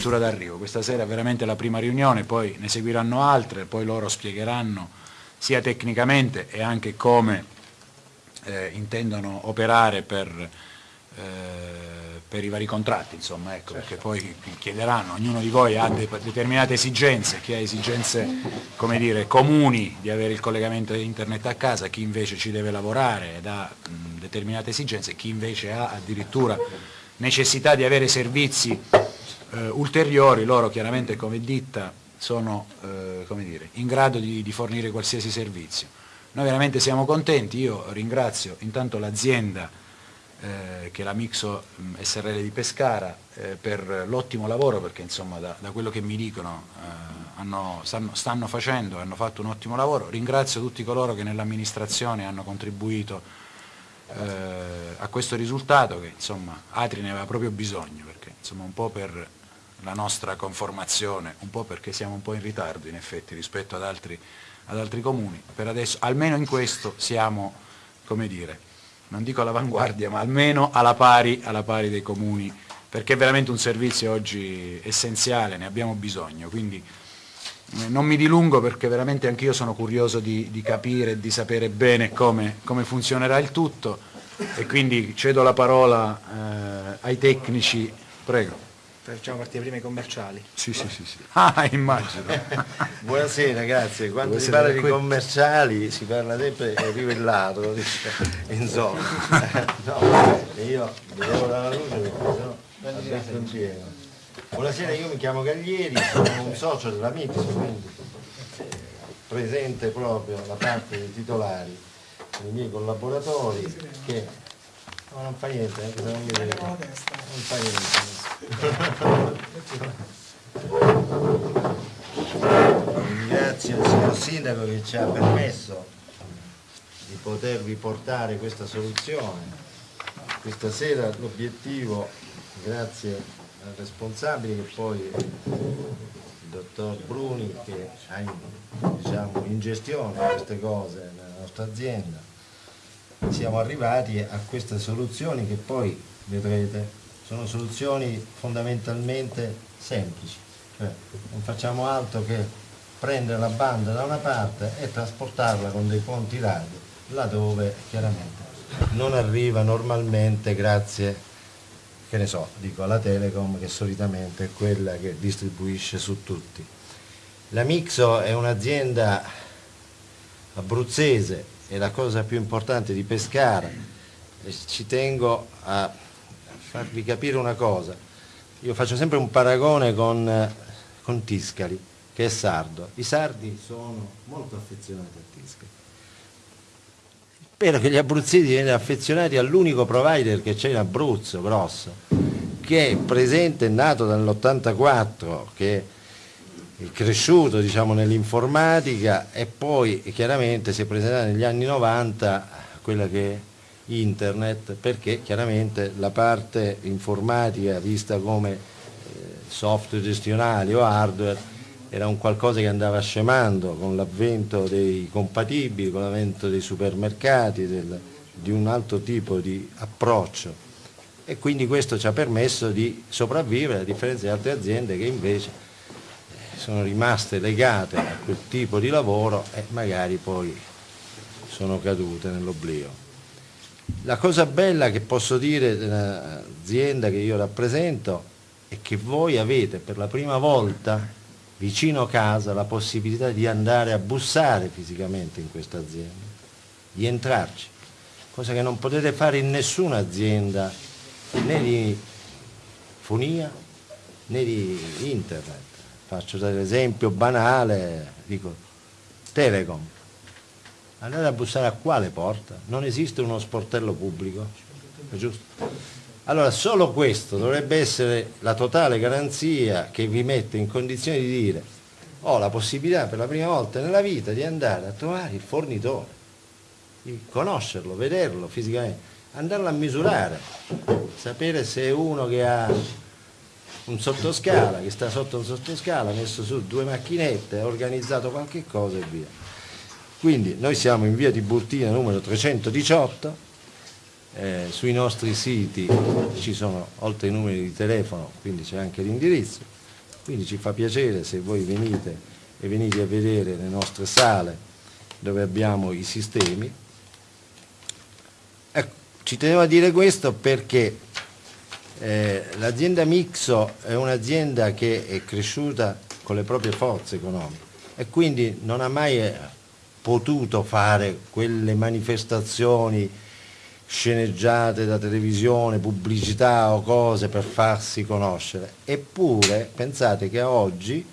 addirittura d'arrivo. Questa sera è veramente la prima riunione, poi ne seguiranno altre, poi loro spiegheranno sia tecnicamente e anche come eh, intendono operare per, eh, per, i vari contratti, insomma, ecco, certo. perché poi chiederanno, ognuno di voi ha de determinate esigenze, chi ha esigenze come dire, comuni di avere il collegamento internet a casa, chi invece ci deve lavorare ed ha mh, determinate esigenze, chi invece ha addirittura necessità di avere servizi eh, ulteriori, loro chiaramente come ditta sono eh, dire, in grado di, di, fornire qualsiasi servizio. Noi veramente siamo contenti, io ringrazio intanto l'azienda eh, che è la Mixo mm, SRL di Pescara eh, per l'ottimo lavoro perché insomma da, da, quello che mi dicono eh, hanno, stanno, stanno, facendo, hanno fatto un ottimo lavoro, ringrazio tutti coloro che nell'amministrazione hanno contribuito eh, a questo risultato che insomma Atri ne aveva proprio bisogno perché insomma un po' per la nostra conformazione, un po' perché siamo un po' in ritardo in effetti rispetto ad altri, ad altri comuni, per adesso almeno in questo siamo, come dire, non dico all'avanguardia, ma almeno alla pari, alla pari dei comuni, perché è veramente un servizio oggi essenziale, ne abbiamo bisogno, quindi eh, non mi dilungo perché veramente anch'io sono curioso di, di capire e di sapere bene come, come, funzionerà il tutto. E quindi cedo la parola eh, ai tecnici, prego. Facciamo partire prima i commerciali. Sì, sì, sì. sì. Ah, immagino. Buonasera, grazie. Quando Buonasera, si parla di commerciali si parla sempre rivellato, insomma. no, io vedevo dalla luce perché sennò pieno. Buonasera, io mi chiamo Gaglieri, sono un socio della Mix, quindi presente proprio da parte dei titolari, dei miei collaboratori che no, non fa niente, anche se non mi vede. Non fa niente. Ringrazio il signor Sindaco che ci ha permesso di potervi portare questa soluzione. Questa sera l'obiettivo, grazie al responsabile che poi il dottor Bruni che ha in, diciamo, in gestione queste cose nella nostra azienda siamo arrivati a queste soluzioni che poi vedrete sono soluzioni fondamentalmente semplici cioè non facciamo altro che prendere la banda da una parte e trasportarla con dei ponti radio laddove chiaramente non arriva normalmente grazie che ne so, dico alla Telecom che solitamente è quella che distribuisce su tutti. La Mixo è un'azienda abruzzese, è la cosa più importante di Pescara ci tengo a farvi capire una cosa. Io faccio sempre un paragone con, con Tiscali, che è sardo. I sardi sono molto affezionati a Tiscali Spero che gli abruzzesi vengano affezionati all'unico provider che c'è in Abruzzo, grosso, che è presente, nato dall'84, che cresciuto diciamo, nell'informatica e poi chiaramente si è presentato negli anni 90 quella che è internet, perché chiaramente la parte informatica vista come eh, software gestionali o hardware era un qualcosa che andava scemando con l'avvento dei compatibili, con l'avvento dei supermercati, del, di un altro tipo di approccio. E quindi questo ci ha permesso di sopravvivere a differenza di altre aziende che invece sono rimaste legate a quel tipo di lavoro e magari poi sono cadute nell'oblio. La cosa bella che posso dire dell'azienda che io rappresento è che voi avete per la prima volta vicino casa la possibilità di andare a bussare fisicamente in questa azienda, di entrarci, cosa che non potete fare in nessuna azienda né di fonia né di internet. Faccio l'esempio banale, dico Telecom, andate a bussare a quale porta? Non esiste uno sportello pubblico, è giusto? Allora solo questo dovrebbe essere la totale garanzia che vi mette in condizione di dire ho la possibilità per la prima volta nella vita di andare a trovare il fornitore, di conoscerlo, vederlo fisicamente, andarlo a misurare, sapere se è uno che ha un sottoscala, che sta sotto un sottoscala, messo su due macchinette, organizzato qualche cosa e via. Quindi noi siamo in via Tiburtina numero 318, eh, sui nostri siti ci sono oltre i numeri di telefono, quindi c'è anche l'indirizzo. Quindi ci fa piacere se voi venite e venite a vedere le nostre sale dove abbiamo i sistemi. Ecco, ci tenevo a dire questo perché eh, l'azienda Mixo è un'azienda che è cresciuta con le proprie forze economiche e quindi non ha mai eh, potuto fare quelle manifestazioni sceneggiate da televisione, pubblicità o cose per farsi conoscere. Eppure pensate che oggi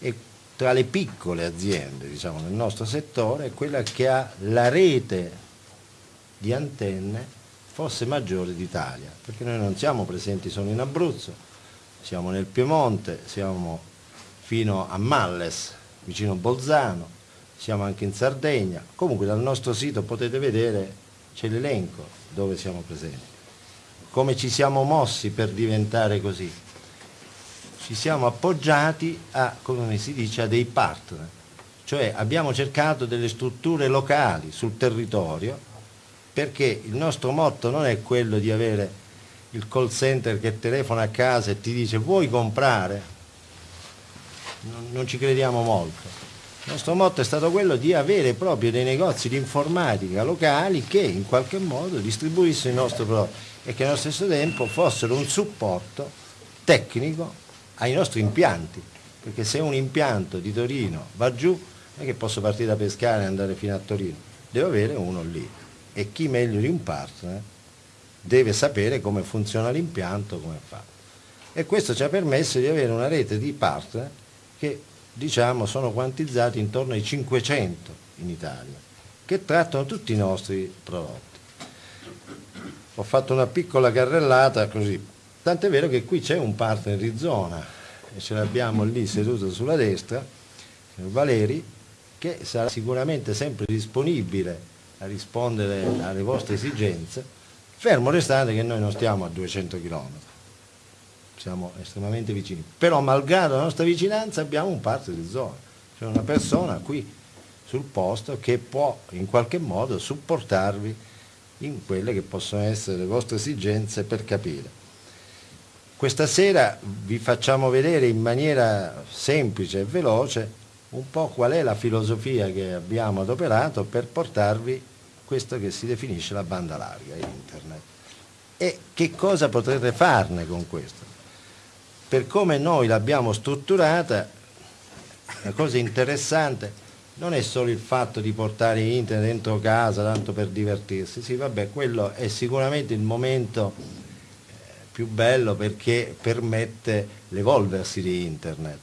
è tra le piccole aziende diciamo, nel nostro settore è quella che ha la rete di antenne forse maggiore d'Italia, perché noi non siamo presenti solo in Abruzzo, siamo nel Piemonte, siamo fino a Malles, vicino Bolzano, siamo anche in Sardegna, comunque dal nostro sito potete vedere c'è l'elenco dove siamo presenti. Come ci siamo mossi per diventare così? Ci siamo appoggiati a, come si dice, a dei partner, cioè abbiamo cercato delle strutture locali sul territorio perché il nostro motto non è quello di avere il call center che telefona a casa e ti dice vuoi comprare? Non, non ci crediamo molto. Il nostro motto è stato quello di avere proprio dei negozi di informatica locali che in qualche modo distribuissero i nostri prodotti e che allo stesso tempo fossero un supporto tecnico ai nostri impianti, perché se un impianto di Torino va giù, non è che posso partire da Pescara e andare fino a Torino, devo avere uno lì e chi meglio di un partner deve sapere come funziona l'impianto, come fa. E questo ci ha permesso di avere una rete di partner che diciamo, sono quantizzati intorno ai 500 in Italia, che trattano tutti i nostri prodotti. Ho fatto una piccola carrellata così, tant'è vero che qui c'è un partner di zona e ce l'abbiamo lì seduto sulla destra, Valeri, che sarà sicuramente sempre disponibile a rispondere alle vostre esigenze, fermo restando che noi non stiamo a 200 km siamo estremamente vicini, però malgrado la nostra vicinanza abbiamo un partner di zona, cioè una persona qui sul posto che può in qualche modo supportarvi in quelle che possono essere le vostre esigenze per capire. Questa sera vi facciamo vedere in maniera semplice e veloce un po' qual è la filosofia che abbiamo adoperato per portarvi questo che si definisce la banda larga, internet. E che cosa potrete farne con questo? per come noi l'abbiamo strutturata, la cosa interessante non è solo il fatto di portare internet dentro casa tanto per divertirsi, sì vabbè quello è sicuramente il momento eh, più bello perché permette l'evolversi di internet,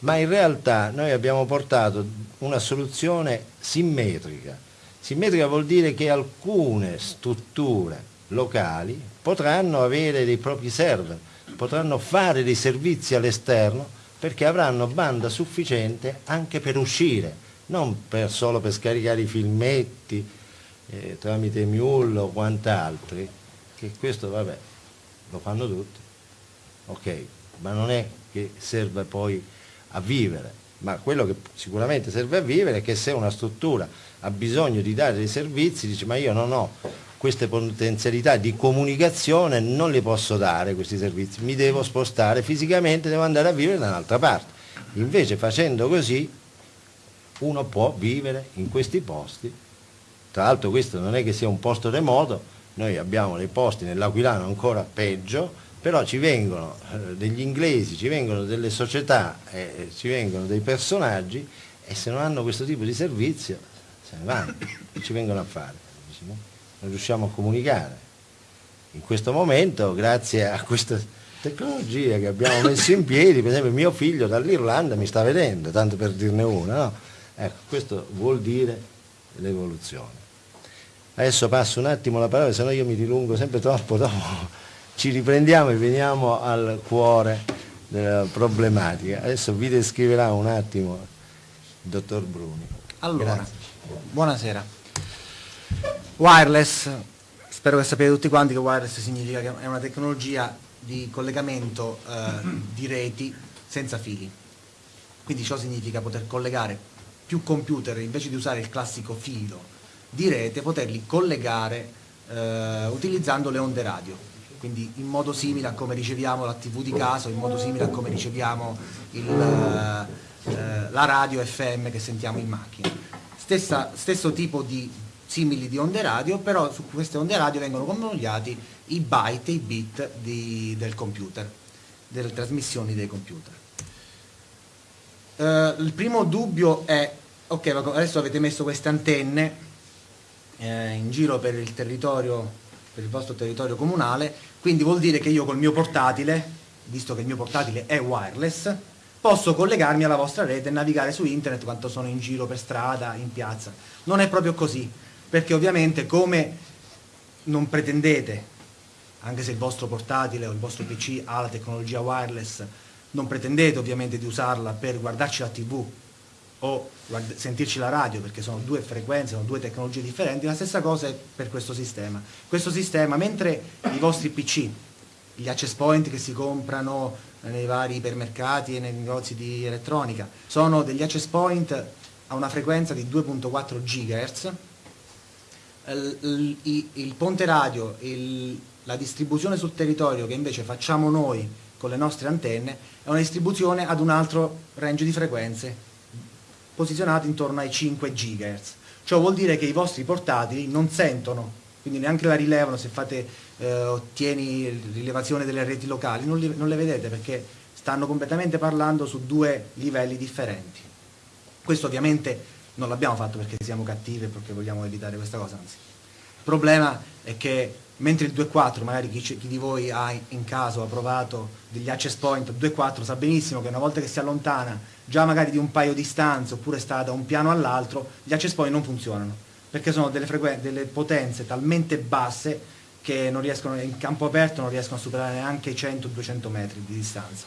ma in realtà noi abbiamo portato una soluzione simmetrica, simmetrica vuol dire che alcune strutture locali potranno avere dei propri server, potranno fare dei servizi all'esterno perché avranno banda sufficiente anche per uscire, non per, solo per scaricare i filmetti eh, tramite Mule o quant'altri, che questo vabbè, lo fanno tutti, ok, ma non è che serve poi a vivere, ma quello che sicuramente serve a vivere è che se una struttura ha bisogno di dare dei servizi, dice ma io non ho queste potenzialità di comunicazione non le posso dare questi servizi, mi devo spostare fisicamente, devo andare a vivere da un'altra parte. Invece facendo così uno può vivere in questi posti, tra l'altro questo non è che sia un posto remoto, noi abbiamo dei posti nell'Aquilano ancora peggio, però ci vengono eh, degli inglesi, ci vengono delle società, eh, ci vengono dei personaggi e se non hanno questo tipo di servizio se ne vanno, ci vengono a fare non riusciamo a comunicare. In questo momento, grazie a questa tecnologia che abbiamo messo in piedi, per esempio mio figlio dall'Irlanda mi sta vedendo, tanto per dirne una, no? Ecco, questo vuol dire l'evoluzione. Adesso passo un attimo la parola, se no io mi dilungo sempre troppo, dopo ci riprendiamo e veniamo al cuore della problematica. Adesso vi descriverà un attimo il dottor Bruni. Allora, Grazie. buonasera. Wireless, spero che sappiate tutti quanti che wireless significa che è una tecnologia di collegamento eh, di reti senza fili. Quindi ciò significa poter collegare più computer invece di usare il classico filo di rete, poterli collegare eh, utilizzando le onde radio. Quindi in modo simile a come riceviamo la TV di casa, in modo simile a come riceviamo il, eh, la radio FM che sentiamo in macchina. Stessa, stesso tipo di simili di onde radio, però su queste onde radio vengono convogliati i byte i bit di, del computer, delle trasmissioni dei computer. Uh, il primo dubbio è, ok, adesso avete messo queste antenne eh, in giro per il territorio, per il vostro territorio comunale, quindi vuol dire che io col mio portatile, visto che il mio portatile è wireless, posso collegarmi alla vostra rete e navigare su internet quanto sono in giro per strada, in piazza. Non è proprio così, perché ovviamente come non pretendete, anche se il vostro portatile o il vostro PC ha la tecnologia wireless, non pretendete ovviamente di usarla per guardarci la tv o sentirci la radio perché sono due frequenze, sono due tecnologie differenti, la stessa cosa è per questo sistema. Questo sistema, mentre i vostri PC, gli access point che si comprano nei vari ipermercati e nei negozi di elettronica, sono degli access point a una frequenza di 2.4 GHz, il, ponte radio, il, la distribuzione sul territorio che invece facciamo noi con le nostre antenne è una distribuzione ad un altro range di frequenze posizionato intorno ai 5 GHz. Ciò vuol dire che i vostri portatili non sentono, quindi neanche la rilevano se fate eh, ottieni rilevazione delle reti locali, non, li, non le vedete perché stanno completamente parlando su due livelli differenti. Questo ovviamente non l'abbiamo fatto perché siamo cattivi e perché vogliamo evitare questa cosa, anzi. Il problema è che mentre il 2.4, magari chi, chi, di voi ha in caso ha provato degli access point 2.4 sa benissimo che una volta che si allontana già magari di un paio di stanze oppure sta da un piano all'altro, gli access point non funzionano perché sono delle, delle potenze talmente basse che riescono, in campo aperto non riescono a superare neanche i 100-200 metri di distanza.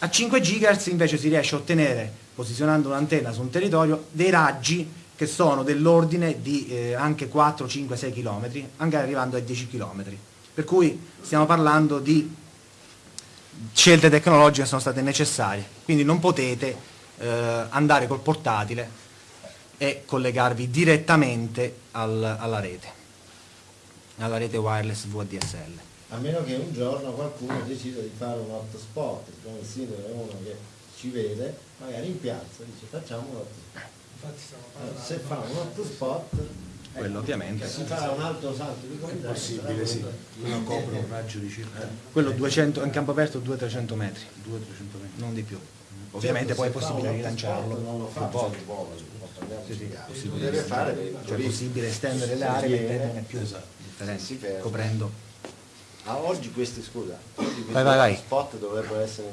A 5 GHz invece si riesce a ottenere, posizionando un'antenna su un territorio, dei raggi che sono dell'ordine di eh, anche 4, 5, 6 km, anche arrivando ai 10 km. Per cui stiamo parlando di scelte tecnologiche che sono state necessarie, quindi non potete eh, andare col portatile e collegarvi direttamente al, alla rete, alla rete wireless VDSL. A meno che un giorno qualcuno decida di fare un hotspot, come il sindaco è uno che ci vede, magari in piazza, dice facciamo un hotspot eh, se fa un hotspot quello ovviamente. si farà un altro salto di qualità possibile sì. uno copre un raggio di circa eh. quello 200 in campo aperto 200-300 metri. 200-300 metri. Non di più. Ovviamente poi è possibile rilanciarlo. non lo fa un po' sì, sì, possibile deve fare cioè è possibile estendere le aree e metterne più esatto. coprendo. A oggi questi scusa oggi questi vai, vai, vai. spot dovrebbero essere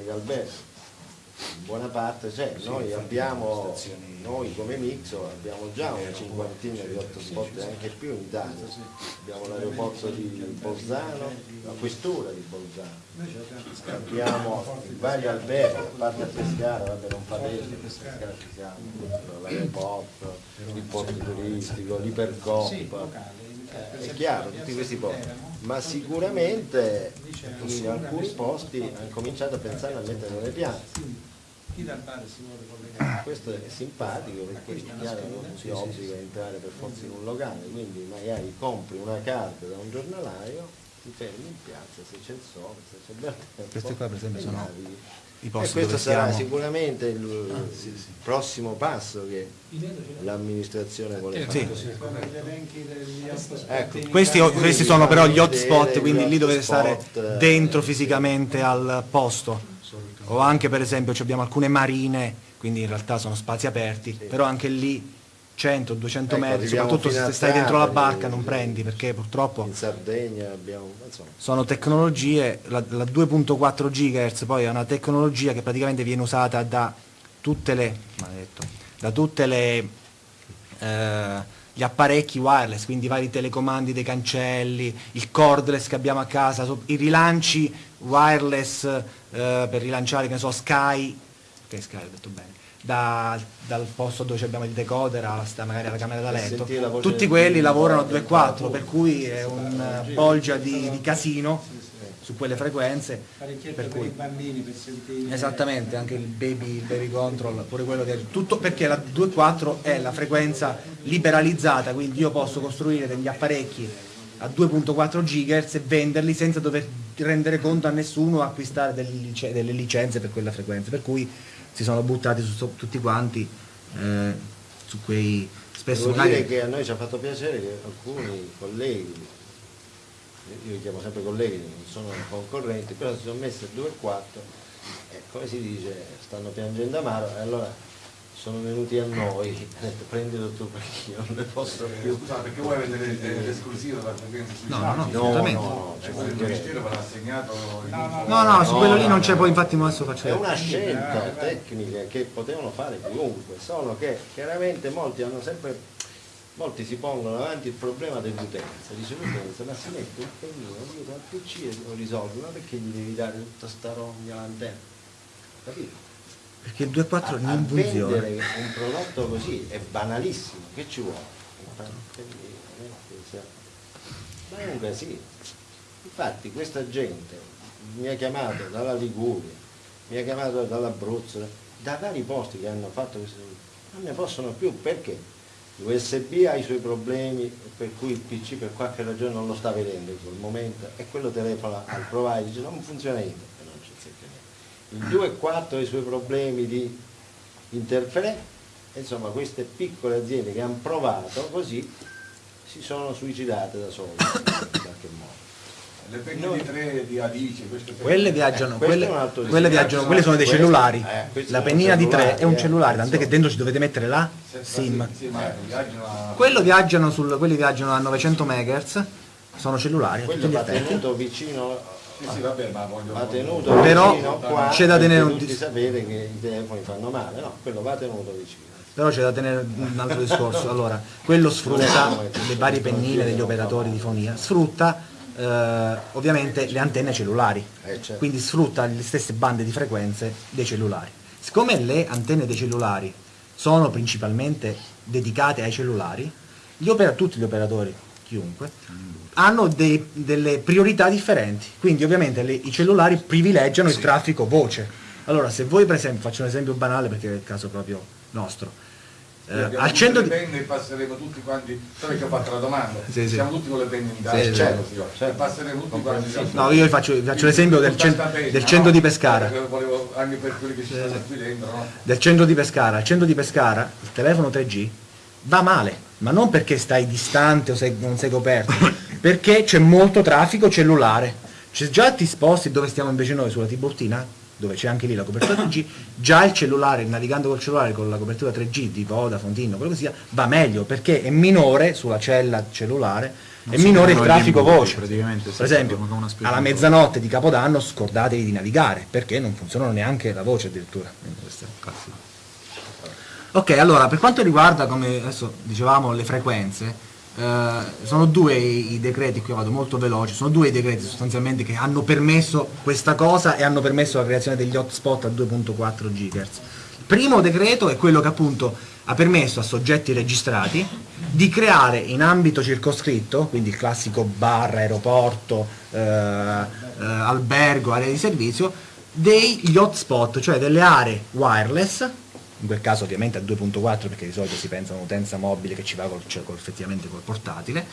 in buona parte c'è, sì, noi abbiamo, noi come Mixo abbiamo già una cinquantina di hotspot e anche più in Italia, abbiamo l'aeroporto di Bolzano, la questura di Bolzano, abbiamo vari alberghi, a parte a Pescara, vabbè non fa a Pescara. Ci siamo, l'aeroporto, il porto turistico, l'ipercoppa, è chiaro, tutti questi posti, ma sicuramente in alcuni posti hanno cominciato a pensare a mettere le collegare? Questo è simpatico perché chiaro non si obbliga a entrare per forza in un locale, quindi magari compri una carta da un giornalaio, ti fermi in piazza se c'è il sole, se c'è il bel tempo. Questi qua per esempio sono i posti e questo sarà siamo. sicuramente il ah, sì, sì. prossimo passo che l'amministrazione vuole eh, fare. Sì. Ecco. Questi, questi sono però gli hotspot, quindi lì dovete stare dentro fisicamente al posto o anche per esempio abbiamo alcune marine, quindi in realtà sono spazi aperti, sì. però anche lì 100-200 ecco, metri, soprattutto se stai dentro la barca non prendi perché purtroppo in Sardegna abbiamo, insomma. sono tecnologie, la, la 2.4 GHz poi è una tecnologia che praticamente viene usata da tutte le, maledetto, da tutte le eh, gli apparecchi wireless, quindi i vari telecomandi dei cancelli, il cordless che abbiamo a casa, i rilanci wireless eh, per rilanciare, che ne so, Sky, che Sky ho detto bene, da, dal posto dove abbiamo il decoder alla, magari alla camera da letto, tutti quelli lavorano a 2.4, per cui è un bolgia di, di casino su quelle frequenze. Per cui, bambini per sentire. Esattamente, anche il baby, il baby control, pure quello di tutto perché la 2.4 è la frequenza liberalizzata, quindi io posso costruire degli apparecchi a 2.4 GHz e venderli senza dover rendere conto a nessuno o acquistare delle licenze per quella frequenza. Per cui si sono buttati su, su tutti quanti eh, su quei spesso Devo magari dire che a noi ci ha fatto piacere che alcuni colleghi, io li chiamo sempre colleghi, non sono concorrenti, però si sono messi a 2 e 4 e come si dice, stanno piangendo amaro e allora sono venuti a noi, hanno detto prendilo tu perché io non ne posso più. Scusa, perché vuoi vedere eh, l'esclusivo della frequenza sui No, no, no? No, assolutamente. no, no, ci Cioè, il mancherebbe. Ministero ve l'ha assegnato il- No, no, su No, quello lì no, non c'è, no. poi infatti adesso faccio È una scelta tecnica che potevano fare chiunque, solo che chiaramente molti hanno sempre, molti si pongono davanti il problema dell'utenza, dice l'utenza, ma si mette un pennino dietro al PC e lo risolve, ma perché gli devi dare tutta sta rogna all'antenna? Capito? Perché il 2.4 A, a non funziona. vendere un prodotto così è banalissimo, che ci vuole? Ma un casino. Infatti questa gente mi ha chiamato dalla Liguria, mi ha chiamato dall'Abruzzo, da vari posti che hanno fatto questo, non ne possono più perché l'USB ha i suoi problemi per cui il PC per qualche ragione non lo sta vedendo in quel momento e quello telefona al provider dice non funziona niente e non c'è sempre niente. Il 2.4 ha i suoi problemi di interferenza, insomma queste piccole aziende che hanno provato così si sono suicidate da sole in qualche modo. Le penne di 3 di queste Quelle viaggiano, Questo quelle, quelle viaggiano, quelle sono dei cellulari. eh, La pennina di 3 cellulare, è un eh, cellulare, tant'è che dentro ci dovete mettere la SIM. Sì, ma viaggiano a... Quello viaggiano sul, quelli viaggiano a 900 MHz, sono cellulari Quello va tenuto vicino, Sì, sì, vabbè, ma voglio... va tenuto Però vicino qua, c'è da tenere un tutti sapete che i telefoni fanno male, no, quello va tenuto vicino. Però c'è da tenere un altro discorso. Allora, quello sfrutta le varie pennine degli operatori di fonia, sfrutta eh, ovviamente le antenne cellulari, Eh, certo. quindi sfrutta le stesse bande di frequenze dei cellulari. Siccome le antenne dei cellulari sono principalmente dedicate ai cellulari, gli opera- tutti gli operatori, chiunque, hanno dei- delle priorità differenti. Quindi ovviamente le- i cellulari privilegiano il traffico voce. Allora, se voi per esempio, faccio un esempio banale perché è il caso proprio nostro, eh, al centro di... penne e passeremo tutti quanti, sai che ho fatto la domanda? Sì, sì. Siamo tutti con le penne in tasca, Sì, certo, certo. passeremo tutti quanti. No, io vi faccio, faccio l'esempio del, cen- Tutta sta penna, del centro no? di Pescara. Eh, Volevo, anche per quelli che ci stanno qui dentro, no? Del centro di Pescara. Al centro di Pescara il telefono 3G va male, ma non perché stai distante o sei- non sei coperto, perché c'è molto traffico cellulare. Cioè, già ti sposti dove stiamo invece noi, sulla Tiburtina, dove c'è anche lì la copertura 3G, già il cellulare, navigando col cellulare con la copertura 3G di Vodafone, Tinno, quello che sia, va meglio perché è minore sulla cella cellulare, è Non si minore il traffico voce. praticamente, sì, Per esempio, alla mezzanotte di Capodanno scordatevi di navigare perché non funzionano neanche la voce addirittura. È. Ok, allora per quanto riguarda, come adesso dicevamo, le frequenze, eh, sono due i, decreti, qui vado molto veloce, sono due i decreti sostanzialmente che hanno permesso questa cosa e hanno permesso la creazione degli hotspot a 2.4 GHz. Il primo decreto è quello che appunto ha permesso a soggetti registrati di creare in ambito circoscritto, quindi il classico bar, aeroporto, eh, eh, albergo, area di servizio, degli hotspot, cioè delle aree wireless, in quel caso ovviamente a 2.4 perché di solito si pensa a un'utenza mobile che ci va col, cioè, col- effettivamente col portatile,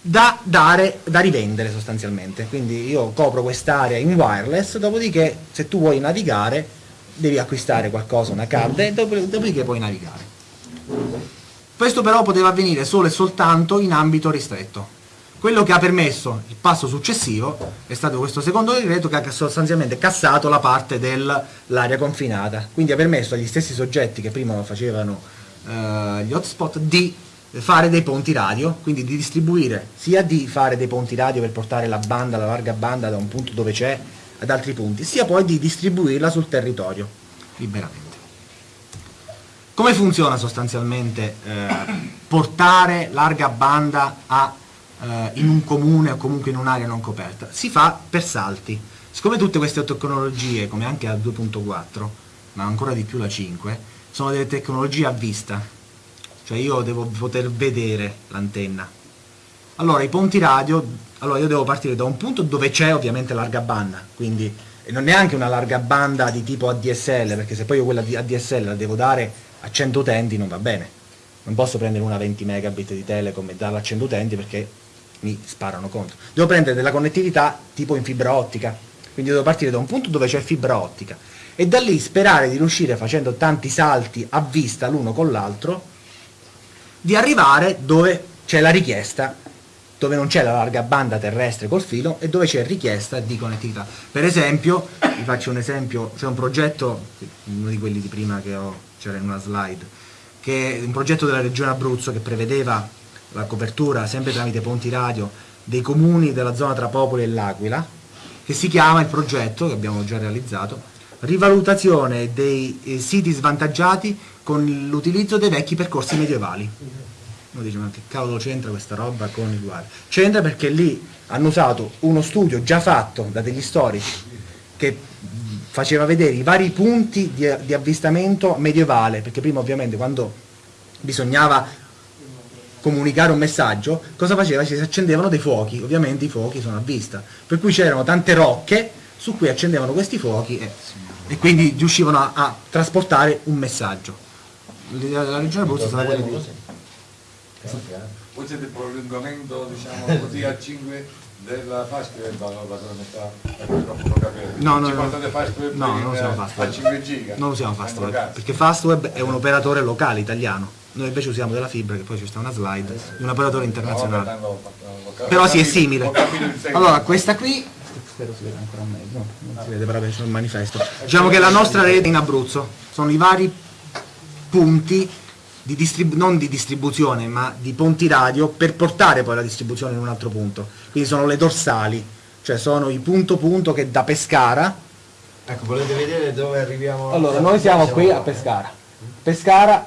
da, dare, da rivendere sostanzialmente. Quindi io copro quest'area in wireless, dopodiché se tu vuoi navigare devi acquistare qualcosa, una card, e dop- dopodiché puoi navigare. Questo però poteva avvenire solo e soltanto in ambito ristretto. Quello che ha permesso il passo successivo è stato questo secondo decreto che ha sostanzialmente cassato la parte dell'area confinata, quindi ha permesso agli stessi soggetti che prima facevano eh, gli hotspot di fare dei ponti radio, quindi di distribuire, sia di fare dei ponti radio per portare la banda, la larga banda da un punto dove c'è ad altri punti, sia poi di distribuirla sul territorio liberamente. Come funziona sostanzialmente eh, portare larga banda a, eh, in un comune o comunque in un'area non coperta? Si fa per salti. Siccome tutte queste tecnologie, come anche la 2.4, ma ancora di più la 5, sono delle tecnologie a vista, cioè io devo poter vedere l'antenna. Allora i ponti radio, allora io devo partire da un punto dove c'è ovviamente larga banda, quindi non neanche una larga banda di tipo ADSL, perché se poi io quella di ADSL la devo dare a 100 utenti non va bene. Non posso prendere una 20 megabit di telecom e darla a 100 utenti perché mi sparano contro. Devo prendere della connettività tipo in fibra ottica, quindi devo partire da un punto dove c'è fibra ottica e da lì sperare di riuscire facendo tanti salti a vista l'uno con l'altro di arrivare dove c'è la richiesta dove non c'è la larga banda terrestre col filo e dove c'è richiesta di connettività. Per esempio, vi faccio un esempio, c'è un progetto, uno di quelli di prima che ho, c'era in una slide, che è un progetto della regione Abruzzo che prevedeva la copertura sempre tramite ponti radio dei comuni della zona tra Popoli e L'Aquila, che si chiama il progetto, che abbiamo già realizzato, rivalutazione dei eh, siti svantaggiati con l'utilizzo dei vecchi percorsi medievali. Uno dice, ma che cavolo c'entra questa roba con il guardia? C'entra perché lì hanno usato uno studio già fatto da degli storici che faceva vedere i vari punti di, di avvistamento medievale, perché prima ovviamente quando bisognava comunicare un messaggio, cosa faceva? Si accendevano dei fuochi, ovviamente i fuochi sono a vista, per cui c'erano tante rocche su cui accendevano questi fuochi e, e quindi riuscivano a, a trasportare un messaggio. La, la regione Abruzzo sarà quella di... Voi siete il prolungamento, diciamo così, a 5 della metà, è troppo non capire. No, no, no. non usiamo a Fastweb. 5 giga. Non usiamo Fastweb, cazzo. perché Fastweb è un operatore locale italiano, noi invece usiamo della fibra, che poi c'è sta una slide, di un operatore No, internazionale. Però sì, è simile. Allora, questa qui, spero si veda ancora meglio, no, non si vede però c'è il manifesto. Diciamo che la nostra rete in Abruzzo sono i vari punti di distrib- non di distribuzione, ma di ponti radio per portare poi la distribuzione in un altro punto. Quindi sono le dorsali, cioè sono i punto punto che da Pescara Ecco, volete vedere dove arriviamo? Allora, noi siamo qui a Pescara. Pescara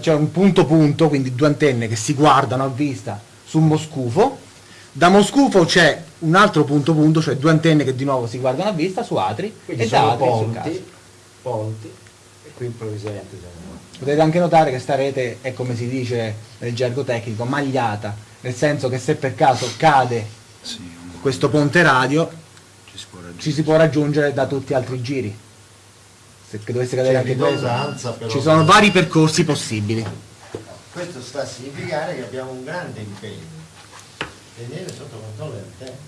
c'è un punto punto, quindi due antenne che si guardano a vista su Moscufo. Da Moscufo c'è un altro punto punto, cioè due antenne che di nuovo si guardano a vista su Atri Quindi e da Atri ponti, ponti, e qui improvvisamente siamo Potete anche notare che sta rete è come si dice nel gergo tecnico, magliata, nel senso che se per caso cade Sì, questo ponte radio ci si può raggiungere. ci si può raggiungere da tutti gli altri giri. Se dovesse cadere anche questo, ci sono vari percorsi possibili. Questo sta a significare che abbiamo un grande impegno. Tenere sotto controllo il tempo,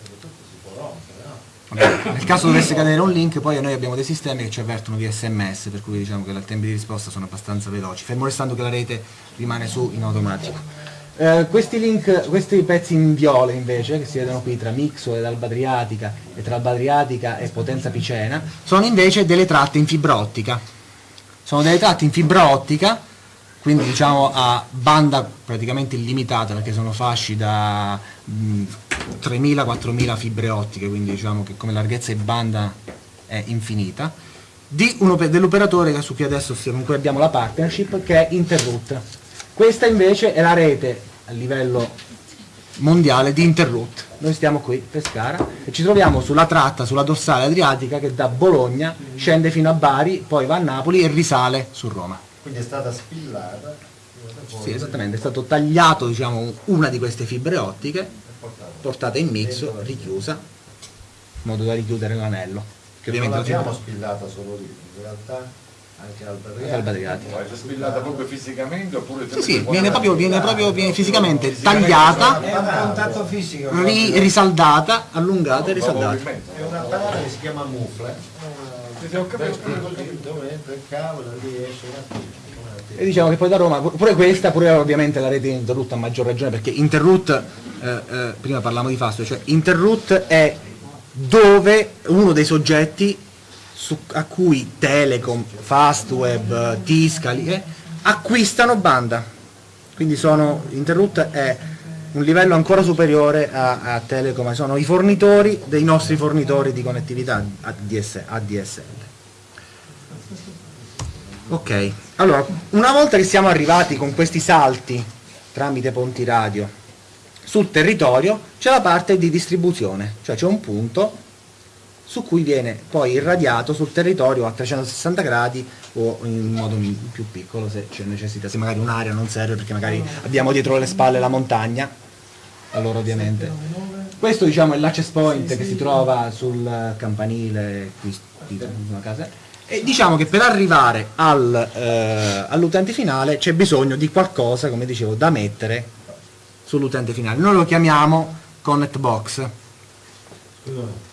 perché tutto si può rompere, no? Vabbè, Nel caso dovesse cadere un link, poi noi abbiamo dei sistemi che ci avvertono via sms, per cui diciamo che i tempi di risposta sono abbastanza veloci, fermo restando che la rete rimane su in automatico. Eh, questi link, questi pezzi in viola invece, che si vedono qui tra Mixo ed Alba Adriatica e tra Alba Adriatica e Potenza Picena, sono invece delle tratte in fibra ottica. Sono delle tratte in fibra ottica, quindi diciamo a banda praticamente illimitata, perché sono fasci da mh, 3.000-4.000 fibre ottiche, quindi diciamo che come larghezza e banda è infinita, di dell'operatore su cui adesso con abbiamo la partnership, che è Interroute. Questa invece è la rete a livello mondiale di Interroute. Noi stiamo qui, Pescara, e ci troviamo sulla tratta, sulla dorsale adriatica che da Bologna scende fino a Bari, poi va a Napoli e risale su Roma. Quindi è stata spillata. Sì, esattamente, è stato tagliato diciamo, una di queste fibre ottiche, portata in mix, richiusa, in modo da richiudere l'anello. Che Non ovviamente la l'abbiamo spillata solo lì, in realtà anche al Alba Adriatica. Ma è spillata proprio fisicamente oppure Sì, sì, viene proprio, viene proprio viene fisicamente tagliata, È un contatto fisico. ri- risaldata, allungata e risaldata. È un apparato che si chiama mufle. Ho capito. Cavolo una tira. E diciamo che poi da Roma, pure questa, pure ovviamente la rete di Interroute a maggior ragione, perché Interroute, eh, eh, prima parlavamo di Fastweb, cioè Interroute è dove uno dei soggetti su- a cui Telecom, Fastweb, Tiscali eh, acquistano banda. Quindi sono, Interroute è un livello ancora superiore a, a Telecom, sono i fornitori dei nostri fornitori di connettività ADS, ADSL. Ok, allora, una volta che siamo arrivati con questi salti tramite ponti radio sul territorio, c'è la parte di distribuzione, cioè c'è un punto su cui viene poi irradiato sul territorio a 360 gradi o in modo più piccolo se c'è necessità, se magari un'area non serve perché magari abbiamo dietro le spalle la montagna, allora ovviamente. Questo diciamo è l'access point che si trova sul campanile qui, qui sulla casa e diciamo che per arrivare al, eh, all'utente finale c'è bisogno di qualcosa, come dicevo, da mettere sull'utente finale. Noi lo chiamiamo Connect Box.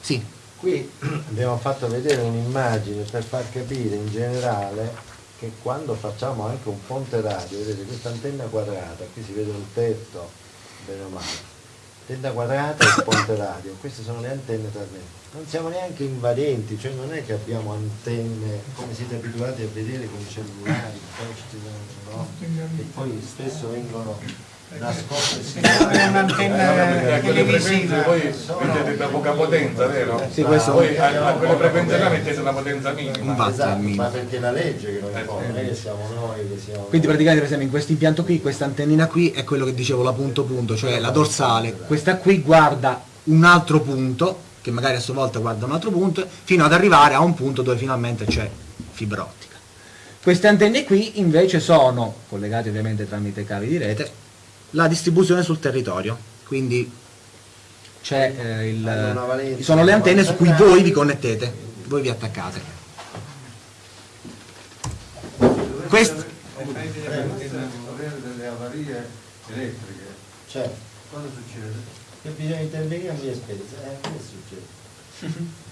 Sì, Qui abbiamo fatto vedere un'immagine per far capire in generale che quando facciamo anche un ponte radio, vedete questa antenna quadrata, qui si vede un tetto, bene o male, antenna quadrata e il ponte radio, queste sono le antenne trasmesse. Non siamo neanche invadenti, cioè non è che abbiamo antenne come siete abituati a vedere con i cellulari, posti, no? che poi spesso vengono nascoste. si È un'antenna Eh, televisiva. voi mettete da poca potenza, vero? Sì, questo- Voi a, quelle frequenze là mettete una potenza minima. Un. Esatto, ma perché è la legge che Eh, non è che siamo noi che siamo... Quindi praticamente per esempio in questo impianto qui, questa antennina qui è quello che dicevo, la punto punto, cioè la dorsale. Questa qui guarda un altro punto, che magari a sua volta guarda un altro punto, fino ad arrivare a un punto dove finalmente c'è fibra ottica. Queste antenne qui invece sono, collegate ovviamente tramite cavi di rete, la distribuzione sul territorio. Quindi c'è eh, il- valenza sono le antenne su cui 90 voi vi connettete, voi vi attaccate. Questo, Avere delle avarie elettriche. Cioè, Cosa succede? che bisogna intervenire a mia spesa. Eh, che succede?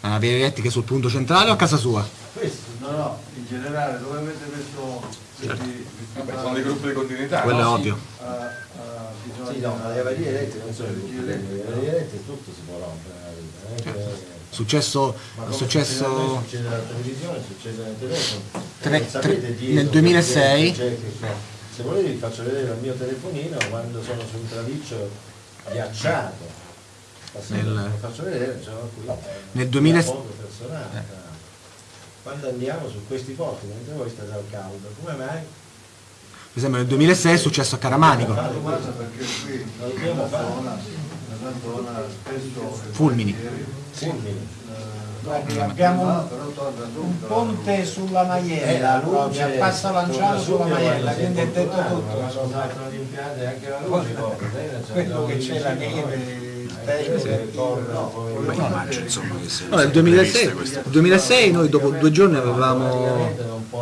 una via elettrica sul punto centrale o a casa sua? Questo, No, no, in generale dove avete messo questi, Vabbè, sono dei gruppi di continuità. Quello è no? ovvio. a, a bisogna sì, no, ma le avarie elettriche non sono energie le avarie elettriche, tutto si può rompere è che- Successo, Ma è come successo succede a noi, succede alla televisione, succede nel telefono. Tre- Non sapete tre- dietro nel che 2006 gente c'è che- Se volete vi faccio vedere il mio telefonino quando sono su un traliccio ghiacciato. Nel- lo faccio vedere, qui. eh, Nel 2000 una foto personale. Quando andiamo su questi posti, mentre voi state al caldo, come mai? per esempio nel 2006 è successo a Caramanico, Fulmini. Fulmini. eh, Guardi, abbiamo un- ponte sulla Eh, Maiella, luce a passo lanciato sulla Maiella, quindi è detto tutto. Ma sono impianti anche la luce, Quello che c'è la neve, No, nel 2006, nel 2006 noi dopo due giorni avevamo,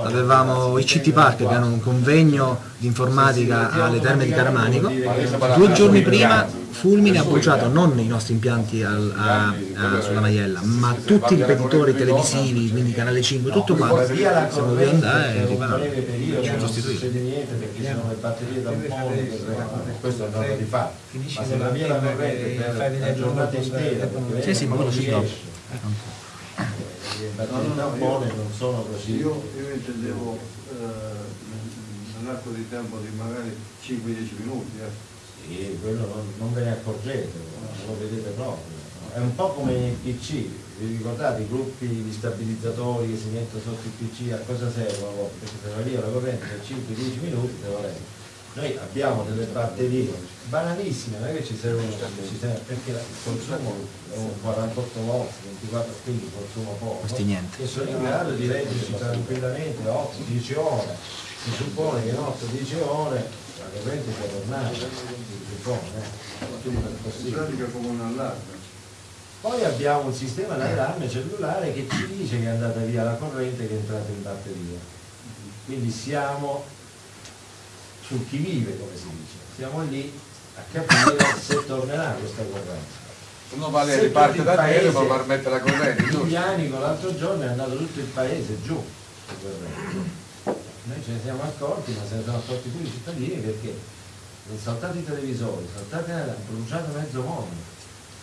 avevamo i CT Park che erano un convegno di informatica alle terme di Caramanico. Due giorni prima Fulmine ha bruciato non i nostri impianti al- a- a- sulla Maiella, ma tutti i ripetitori televisivi, quindi Canale 5, tutto quanto. la Siamo dovuti andare e riparare. non sostituire. succede niente perché sono le batterie da un po' che reggono, questo di fatto Finisce ma se va via la corrente per la giornata intera Sì, sì, ma non quello sì, riesce. dopo. Eh, le batterie da tampone non sono così Io, io intendevo eh, nell'arco di tempo di magari 5-10 minuti. eh. Sì, quello non, non ve ne accorgete, non lo vedete proprio. È un po' come i PC, vi ricordate i gruppi di stabilizzatori che si mettono sotto il PC, a cosa servono? Perché se va via la corrente per 5-10 minuti te lo reggo. Noi abbiamo delle batterie banalissime, non è che ci servono ci serve- perché il consumo è un 48 volt, 24, quindi consumo poco. Questi niente. E sono in grado di reggerci tranquillamente 8-10 ore. Si suppone che in 8-10 ore la corrente sia tornata, si suppone, eh. Come un allarme. Poi abbiamo un sistema d'allarme cellulare che ci dice che è andata via la corrente che è entrata in batteria. Quindi siamo sul chi vive, come si dice. Siamo lì a capire se tornerà questa corrente. Uno va lì, Se riparte da te paese- per mettere la corrente? Giulianico l'altro giorno è andato tutto il paese giù. Noi ce ne siamo accorti, ma se ne sono accorti tutti i cittadini perché sono saltati i televisori, sono saltati hanno bruciato mezzo mondo.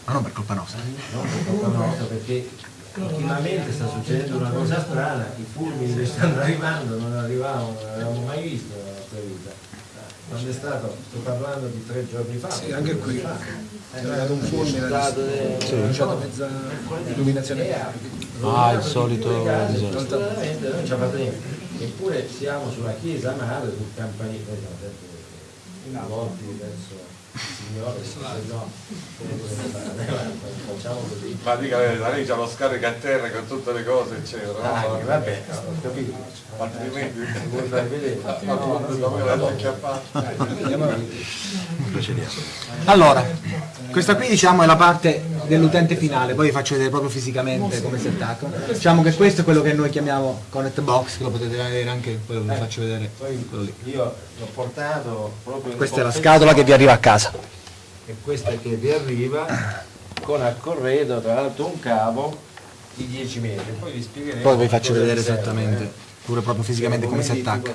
Ma non per colpa nostra. Non per colpa nostra, perché ultimamente sta succedendo una cosa strana, i fulmini che stanno arrivando non arrivavano, non avevamo mai visto nella nostra vita. Quando è stato, sto parlando di tre giorni fa. Sì, anche qui. Fa. È arrivato un fulmine, Stato ha de- bruciato mezza illuminazione. E Ah, il solito in disastro. non ci ha fatto niente. Eppure siamo sulla chiesa madre, sul campanile, siamo sempre rivolti verso Signore, se no, facciamo così. Ma dica la verità, lei c'ha lo scarico a terra con tutte le cose, eccetera. no? Dai, vabbè, ho capito. Altrimenti Vuoi far vedere? Allora, questa qui diciamo è la parte dell'utente finale, poi vi faccio vedere proprio fisicamente come si attacca. Diciamo che questo è quello che noi chiamiamo connect box, che lo potete vedere anche che vi faccio vedere. Io l'ho portato proprio Questa è la scatola che vi arriva a casa. E questa che vi arriva con a corredo, tra l'altro un cavo di 10 metri. Poi vi spiegheremo. Poi vi faccio vedere esattamente, pure proprio fisicamente come si attacca.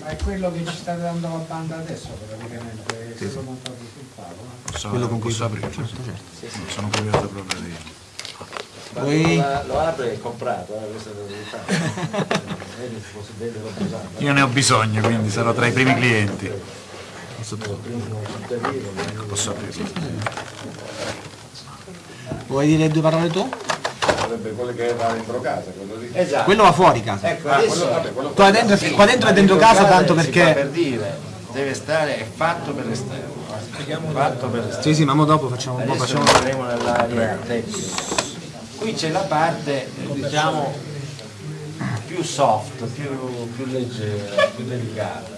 Ma è quello che ci state dando la banda adesso praticamente, è quello montato sul tavolo. Posso, Quello con cui posso aprire? certo, certo. Sono curioso proprio di... Poi- lo, apre è comprato, eh, questo si l'ho usato. Io ne ho bisogno, quindi sarò tra i primi clienti. Posso aprirlo? Vuoi dire due parole tu? Sarebbe quello che va dentro casa, quello lì. Esatto. Quello va fuori casa. Ecco, Ah, adesso quello, vabbè, quello Qua dentro, qua dentro è dentro casa tanto perché... per dire, deve stare, è fatto per l'esterno. Fatto per l'esterno. Sì, sì, ma mo dopo facciamo un po', Adesso facciamo... nell'area tecnica. Qui c'è la parte, diciamo, più soft, più, più leggera, più delicata.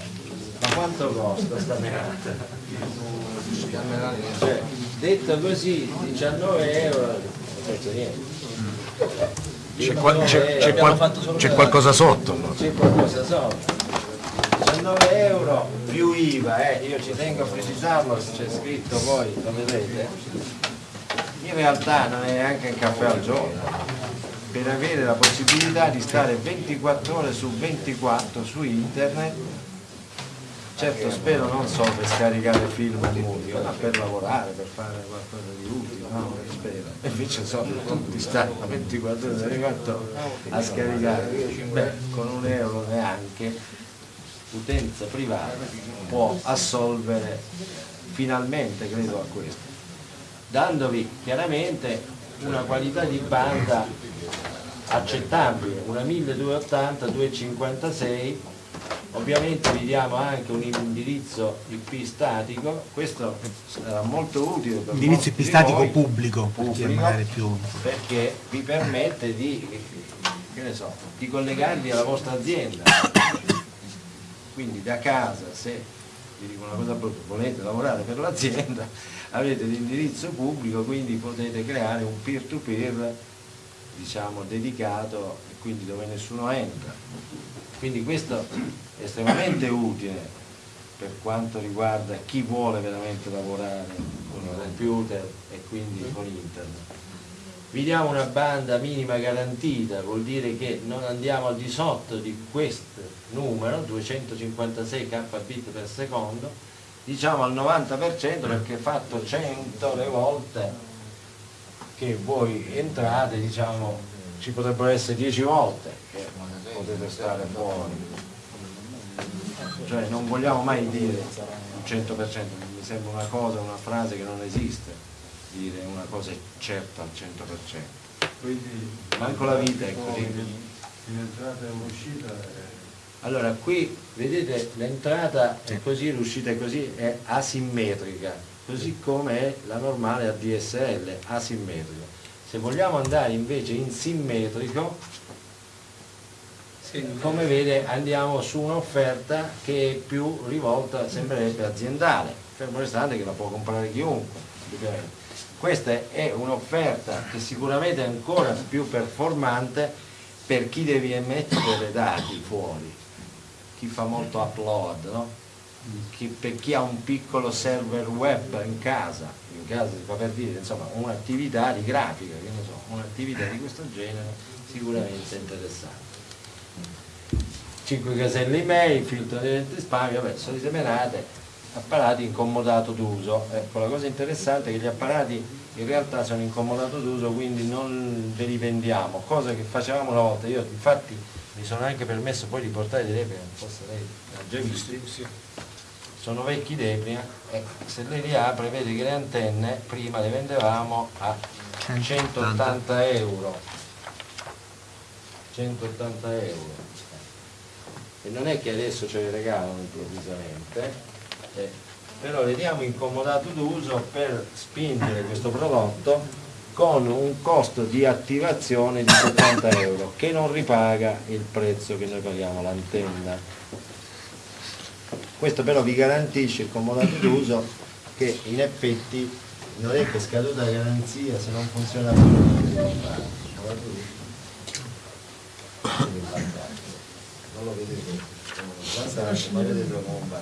Ma quanto costa sta menata? Cioè, detto così, 19 euro, non costa niente. C'è, c'è qual- c'è qualcosa sotto allora. C'è qualcosa sotto. 19 euro più IVA, eh, io ci tengo a precisarlo, c'è scritto poi, lo vedete? In realtà non è neanche un caffè al giorno, per avere la possibilità di stare 24 ore su 24 su internet, certo spero non solo per scaricare film e musica, ma per lavorare, per fare qualcosa di utile, no? Spero. E invece sono di stare 24 ore su 24 a scaricare, beh, con un euro neanche utenza privata può assolvere finalmente credo a questo dandovi chiaramente una qualità di banda accettabile una 1280 256 ovviamente vi diamo anche un indirizzo IP statico questo sarà molto utile per Indirizzo IP statico voi, pubblico, perché pubblico, magari più... perché vi permette di, che ne so, di collegarvi alla vostra azienda. Quindi da casa se vi dico una cosa brutta volete lavorare per l'azienda avete l'indirizzo pubblico quindi potete creare un peer to peer diciamo dedicato e quindi dove nessuno entra quindi questo è estremamente utile per quanto riguarda chi vuole veramente lavorare con il computer e quindi con internet. Vi diamo una banda minima garantita, vuol dire che non andiamo al di sotto di questo numero, 256 kbit per secondo, diciamo al 90% perché fatto 100 le volte che voi entrate, diciamo, ci potrebbero essere 10 volte che potete stare fuori. Cioè non vogliamo mai dire un 100%, mi sembra una cosa, una frase che non esiste dire una cosa certa al 100%. Quindi Manco la vita è così. e Allora qui vedete l'entrata è così, l'uscita è così, è asimmetrica, così come è la normale ADSL, asimmetrica. Se vogliamo andare invece in simmetrico, come vede andiamo su un'offerta che è più rivolta, sembrerebbe aziendale, fermo restante che la può comprare chiunque. Questa è un'offerta che sicuramente è ancora più performante per chi deve mettere dati fuori, chi fa molto upload, no? Chi- per chi ha un piccolo server web in casa, in casa si fa per dire, insomma, un'attività di grafica, che ne so, un'attività di questo genere sicuramente interessante. 5 caselle email, filtro di spam, vabbè, solite menate, apparati in comodato d'uso. Ecco, la cosa interessante è che gli apparati in realtà sono in comodato d'uso, quindi non ve li vendiamo, cosa che facevamo una volta. Io infatti mi sono anche permesso poi di portare dei debri, forse lei ha già visti. Sono vecchi debri, eh, se lei li apre vede che le antenne prima le vendevamo a 180 euro. 180 euro e non è che adesso ce le regalano improvvisamente, eh, però le diamo in comodato d'uso per spingere questo prodotto con un costo di attivazione di 70 euro che non ripaga il prezzo che noi paghiamo l'antenna. Questo però vi garantisce il comodato d'uso che in effetti non è che scaduta la garanzia, se non funziona più non lo vedete? Come un vantaggio, ma vedetelo come un.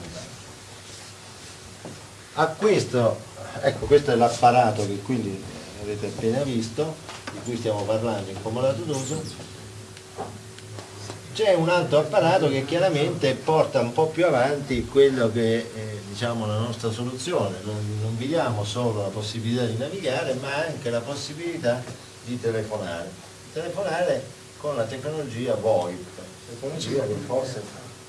A questo, ecco questo è l'apparato che quindi avete appena visto, di cui stiamo parlando in comodato d'uso, c'è un altro apparato che chiaramente porta un po' più avanti quello che è diciamo, la nostra soluzione, non, non vi diamo solo la possibilità di navigare ma anche la possibilità di telefonare, telefonare con la tecnologia VoIP, tecnologia che forse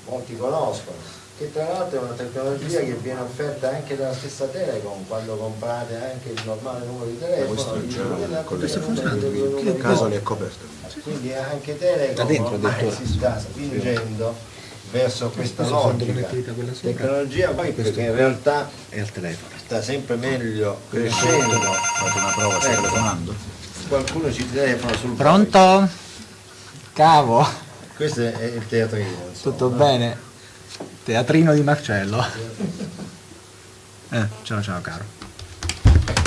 molti conoscono, che tra l'altro è una tecnologia che viene offerta anche dalla stessa Telecom quando comprate anche il normale numero di telefono. Questo le numero funzionante qui? numeri Che caso è coperto. Quindi anche Telecom Da si sta spingendo verso questa Questo logica. Tecnologia Questo che in realtà È al telefono. sta sempre meglio crescendo. Fate una prova, stai Ecco. telefonando. Qualcuno ci telefona sul. Pronto? Cavo, Questo è il teatrino. insomma, tutto no? bene? Teatrino di Marcello. Eh, ciao ciao caro.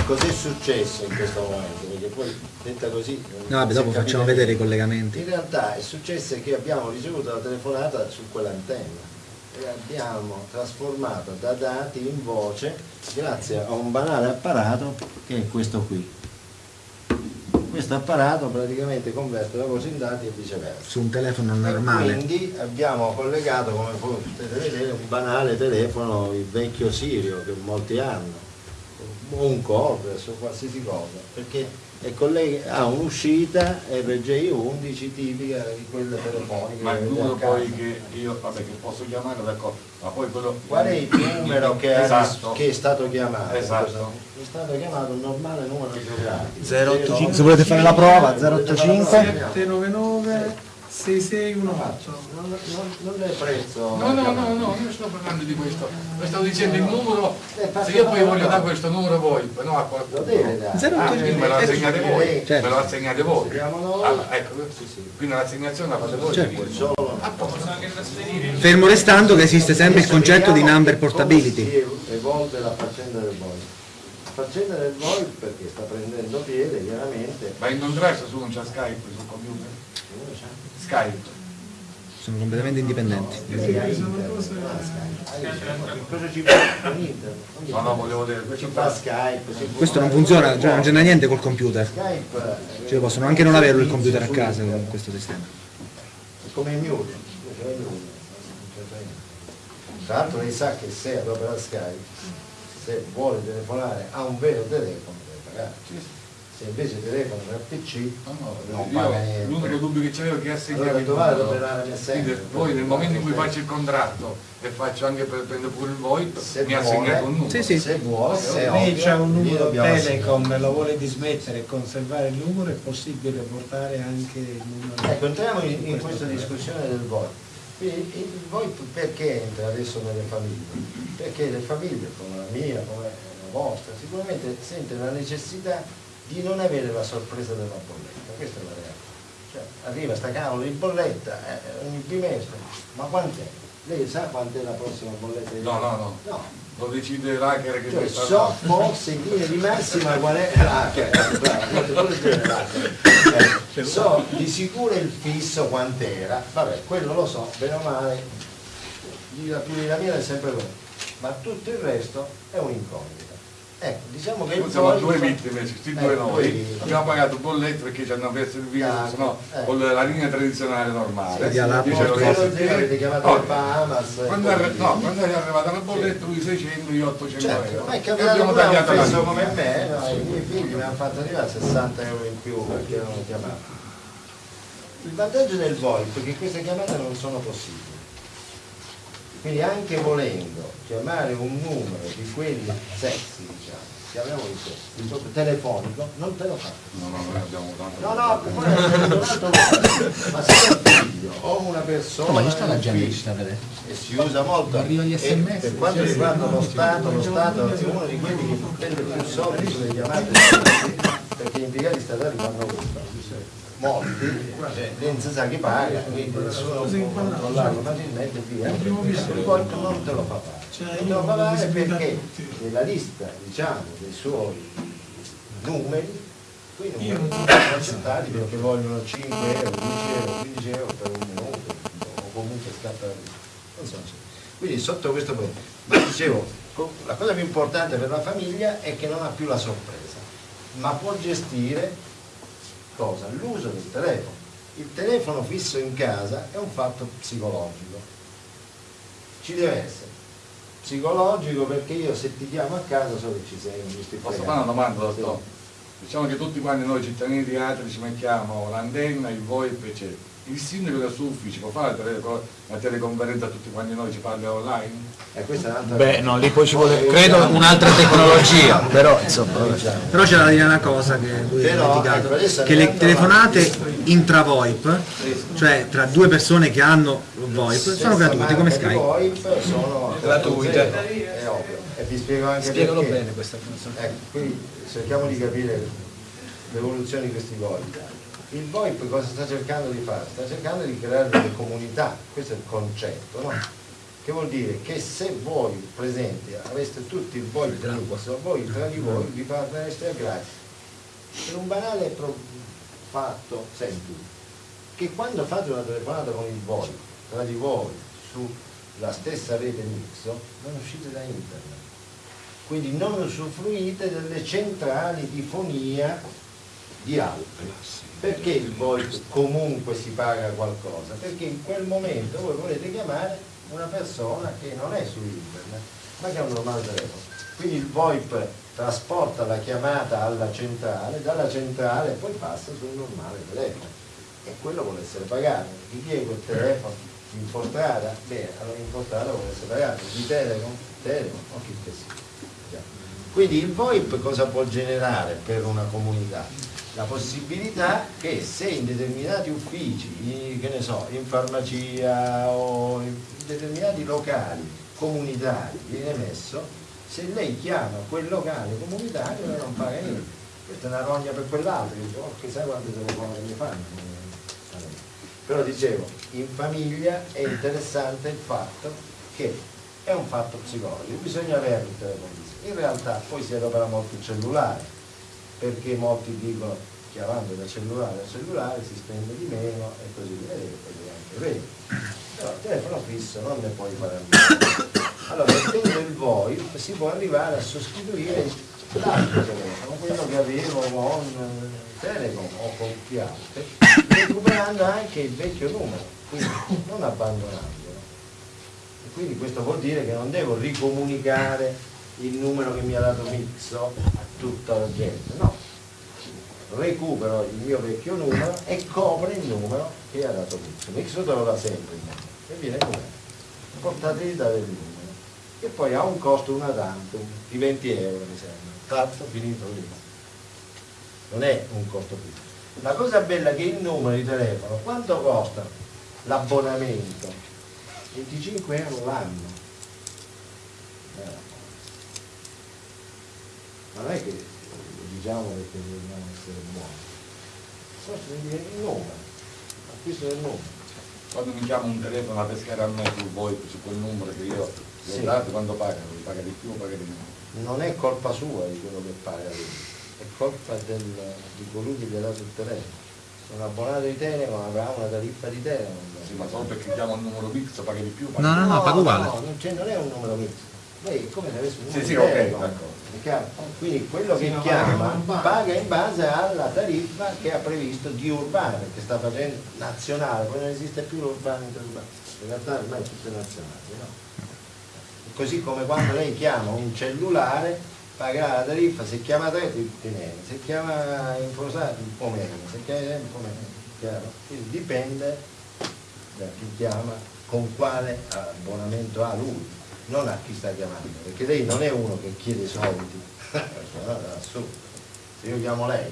Cos'è successo in questo momento? Perché poi detta così. No, vabbè, dopo facciamo vedere i collegamenti. In realtà è successo che abbiamo ricevuto la telefonata su quell'antenna e abbiamo trasformato da dati in voce grazie a un banale apparato che è questo qui. Questo apparato praticamente converte la voce in dati e viceversa. Su un telefono E normale. Quindi abbiamo collegato, come potete vedere, un banale telefono, il vecchio Sirio che molti hanno, o un cover su qualsiasi cosa, perché è colleg- ha un'uscita RGI11 tipica di quelle telefoniche. Ma che il numero poi che io, vabbè, che posso chiamare, d'accordo, ma poi quello... Qual è il numero che, esatto. che è stato chiamato? Esatto. È stato chiamato un normale numero geografico. 085, se volete fare la prova, Volete 085. fare la prova? 799 6618 Non, non, non è prezzo. No, no, no, no, io sto parlando di questo. Le stavo dicendo il numero, Eh, se io poi voglio dare questo numero voi, no a Lo qualcuno. deve dare. Zero Ah, quindi me lo assegnate voi, Certo. me lo assegnate voi. Ah, ecco, Sì, sì. quindi l'assegnazione la fate voi. Certo. Solo A posto. Fermo restando che esiste sempre il concetto di number come portability. Si evolve la faccenda del VoIP. La faccenda del VoIP perché sta prendendo piede chiaramente. Ma in contrasto su non c'è Skype sul computer? Skype. Sono completamente indipendenti. No, no, volevo dire, questo non funziona, cioè non c'è niente col computer. Skype. Cioè possono anche non averlo il computer a casa con questo sistema. Come il Mute, invece è il Mute, non c'entra niente. Tra l'altro lei sa che se adopera Skype, se vuole telefonare a un vero telefono deve pagare. Se invece telefona per PC No, no, non io paga niente. l'unico dubbio che c'avevo è che assegnavi Allora dovete operare nel senso. Poi nel momento in cui faccio il contratto e faccio anche per prendere pure il VoIP, Se mi ha vuole, assegnato un numero. Sì, sì. Se vuole, se lei c'ha un numero Telecom e lo vuole dismettere e conservare il numero è possibile portare anche il numero Ecco, entriamo in, in questa discussione del VoIP. Quindi il VoIP perché entra adesso nelle famiglie? Perché le famiglie, come la mia, come la vostra, sicuramente sentono la necessità di non avere la sorpresa della bolletta, questa è la realtà. Cioè, arriva sta cavolo di bolletta eh, ogni bimestre, ma quant'è? Lei sa quant'è la prossima bolletta? di No, no, no. No, Lo decide l'hacker che cioè, so forse in linea di massima qual è l'hacker, eh. Eh, so di sicuro il fisso quant'era, vabbè, quello lo so, bene o male, la più mia è sempre quello, ma tutto il resto è un'incognita. Ecco, diciamo che il Noi siamo due vittime, questi Eh, due noi, due- abbiamo pagato bollette perché ci hanno perso il video, Chiaro, se no eh. con la linea tradizionale normale. Sì, alla eh, Quando è, così. no, quando è arrivata la bolletta lui 600, io 800 Certo, euro. ma è E capitato abbiamo tagliato la come me, no? i miei figli mi hanno fatto arrivare 60 euro in più perché erano chiamati. Il vantaggio del VoIP è che queste chiamate non sono possibili. Quindi anche volendo chiamare un numero di quelli sessi, di sessi, di proprio telefonico, non te lo fa. No, no, noi abbiamo tanto. No, no, ma se è un figlio o una persona. Ma ci sta la un gente che figlio, ci sta a vedere? e si usa molto Arriva gli E SMS, per quanto riguarda lo Stato, lo Stato è uno di quelli che prende più soldi sulle chiamate perché gli impiegati statali fanno questo molti, cioè, non si sa chi paga, quindi nessuno può controllarlo facilmente via. Il volto non te lo fa fare. Non te lo fa fare perché nella lista diciamo, dei suoi numeri, quei numeri sono accettati perché vogliono 5 euro, 10 euro, 15 euro per un minuto, o comunque scatta la vita. Non so se- Quindi sotto questo punto, ma dicevo, la cosa più importante per la famiglia è che non ha più la sorpresa, ma può gestire cosa? L'uso del telefono. Il telefono fisso in casa è un fatto psicologico. Ci deve essere. Psicologico perché io se ti chiamo a casa so che ci sei, non stai Posso fare una domanda, dottor? Diciamo che tutti quanti noi cittadini di Atri ci mettiamo l'antenna, il VoIP, eccetera. Il sindaco del suo ufficio può fare la, tele- la teleconferenza a tutti quanti noi ci parla online? E questa è un'altra Beh, no, lì poi ci vuole, Poi, credo, un'altra tecnologia, però insomma... diciamo, Però c'è da dire una cosa che lui ha Però, dimenticato, ecco, adesso che le telefonate intra-VoIP, cioè tra due persone che hanno VoIP, sono gratuite come Skype. VoIP sono Gratuite. È ovvio. E vi spiego anche Spiegalo perché. bene questa cosa. Ecco, quindi cerchiamo di capire l'evoluzione di questi VoIP. Il VoIP cosa sta cercando di fare? Sta cercando di creare delle comunità, questo è il concetto, no? Che vuol dire che se voi presenti aveste tutti il VoIP fisso, voi tra di voi vi parlereste gratis. Per un banale fatto semplice, che quando fate una telefonata con il VoIP tra di voi sulla stessa rete mixo, non uscite da internet quindi non usufruite delle centrali di fonia di altri. Perché il VoIP comunque si paga qualcosa? Perché in quel momento voi volete chiamare una persona che non è su internet, ma che ha un normale telefono. Quindi il VoIP trasporta la chiamata alla centrale, dalla centrale poi passa sul normale telefono. E quello vuole essere pagato. Chi è quel telefono? Infostrada? Bene, allora Infostrada vuole essere pagato. Di Telecom? Telecom, o chi che sia. Quindi il VoIP cosa può generare per una comunità? La possibilità che se in determinati uffici, che ne so, in farmacia o in determinati locali comunitari viene messo, se lei chiama quel locale comunitario lei non paga niente. Questa è una rogna per quell'altro, dice, oh, chissà quante telefonate mi fanno. Però dicevo, in famiglia è interessante il fatto che è un fatto psicologico, bisogna avere il telefono fisso. In realtà poi si adopera molto il cellulare, perché molti dicono chiamando da cellulare a cellulare si spende di meno e così via, ed è anche vero. Però il telefono fisso non ne puoi fare a meno. Allora, mettendo il VoIP si può arrivare a sostituire l'altro telefono, quello che avevo con Telecom o con altri, recuperando anche il vecchio numero, quindi non abbandonandolo. E quindi questo vuol dire che non devo ricomunicare il numero che mi ha dato Mixo a tutta la gente, no. Recupero il mio vecchio numero e copre il numero che ha dato Mixo. Mixo te lo dà sempre e viene com'è. Portabilità del numero. E poi ha un costo una tantum di 20 euro mi sembra. Tanto finito lì. Non è un costo fisso. La cosa bella è che il numero di telefono, quanto costa l'abbonamento? 25 euro l'anno. Ma non è che diciamo perché dobbiamo essere buoni. Costa il numero, acquisto del numero. Quando mi chiama un telefono a pescare a me sul VoIP, su quel numero che io gli ho Sì. dato, quando pagano? Paga di più o paga di meno? non è colpa sua di quello che paga lui, è colpa del, di colui che gli ha dato il telefono. Sono abbonato di Telecom, avrà una tariffa di Telecom. Sì, ma solo perché chiamo un numero mix paga di più? paga No, no, no, paga uguale. No, non, non è un numero mix. Lei è come se avesse un Sì, sì, di ok, Telecom. d'accordo. È chiaro? Quindi quello che Sì, ma chiama paga in base. alla tariffa che ha previsto di urbano, perché sta facendo nazionale, poi non esiste più l'urbano interurbano. In realtà ormai è tutto nazionale, no? Così come quando lei chiama un cellulare pagherà la tariffa, se chiama te ti viene, se chiama infosato un po' meno, se chiama un po' meno, chiaro? Quindi dipende da chi chiama, con quale abbonamento ha lui, non a chi sta chiamando, perché lei non è uno che chiede soldi, assurdo. Se io chiamo lei,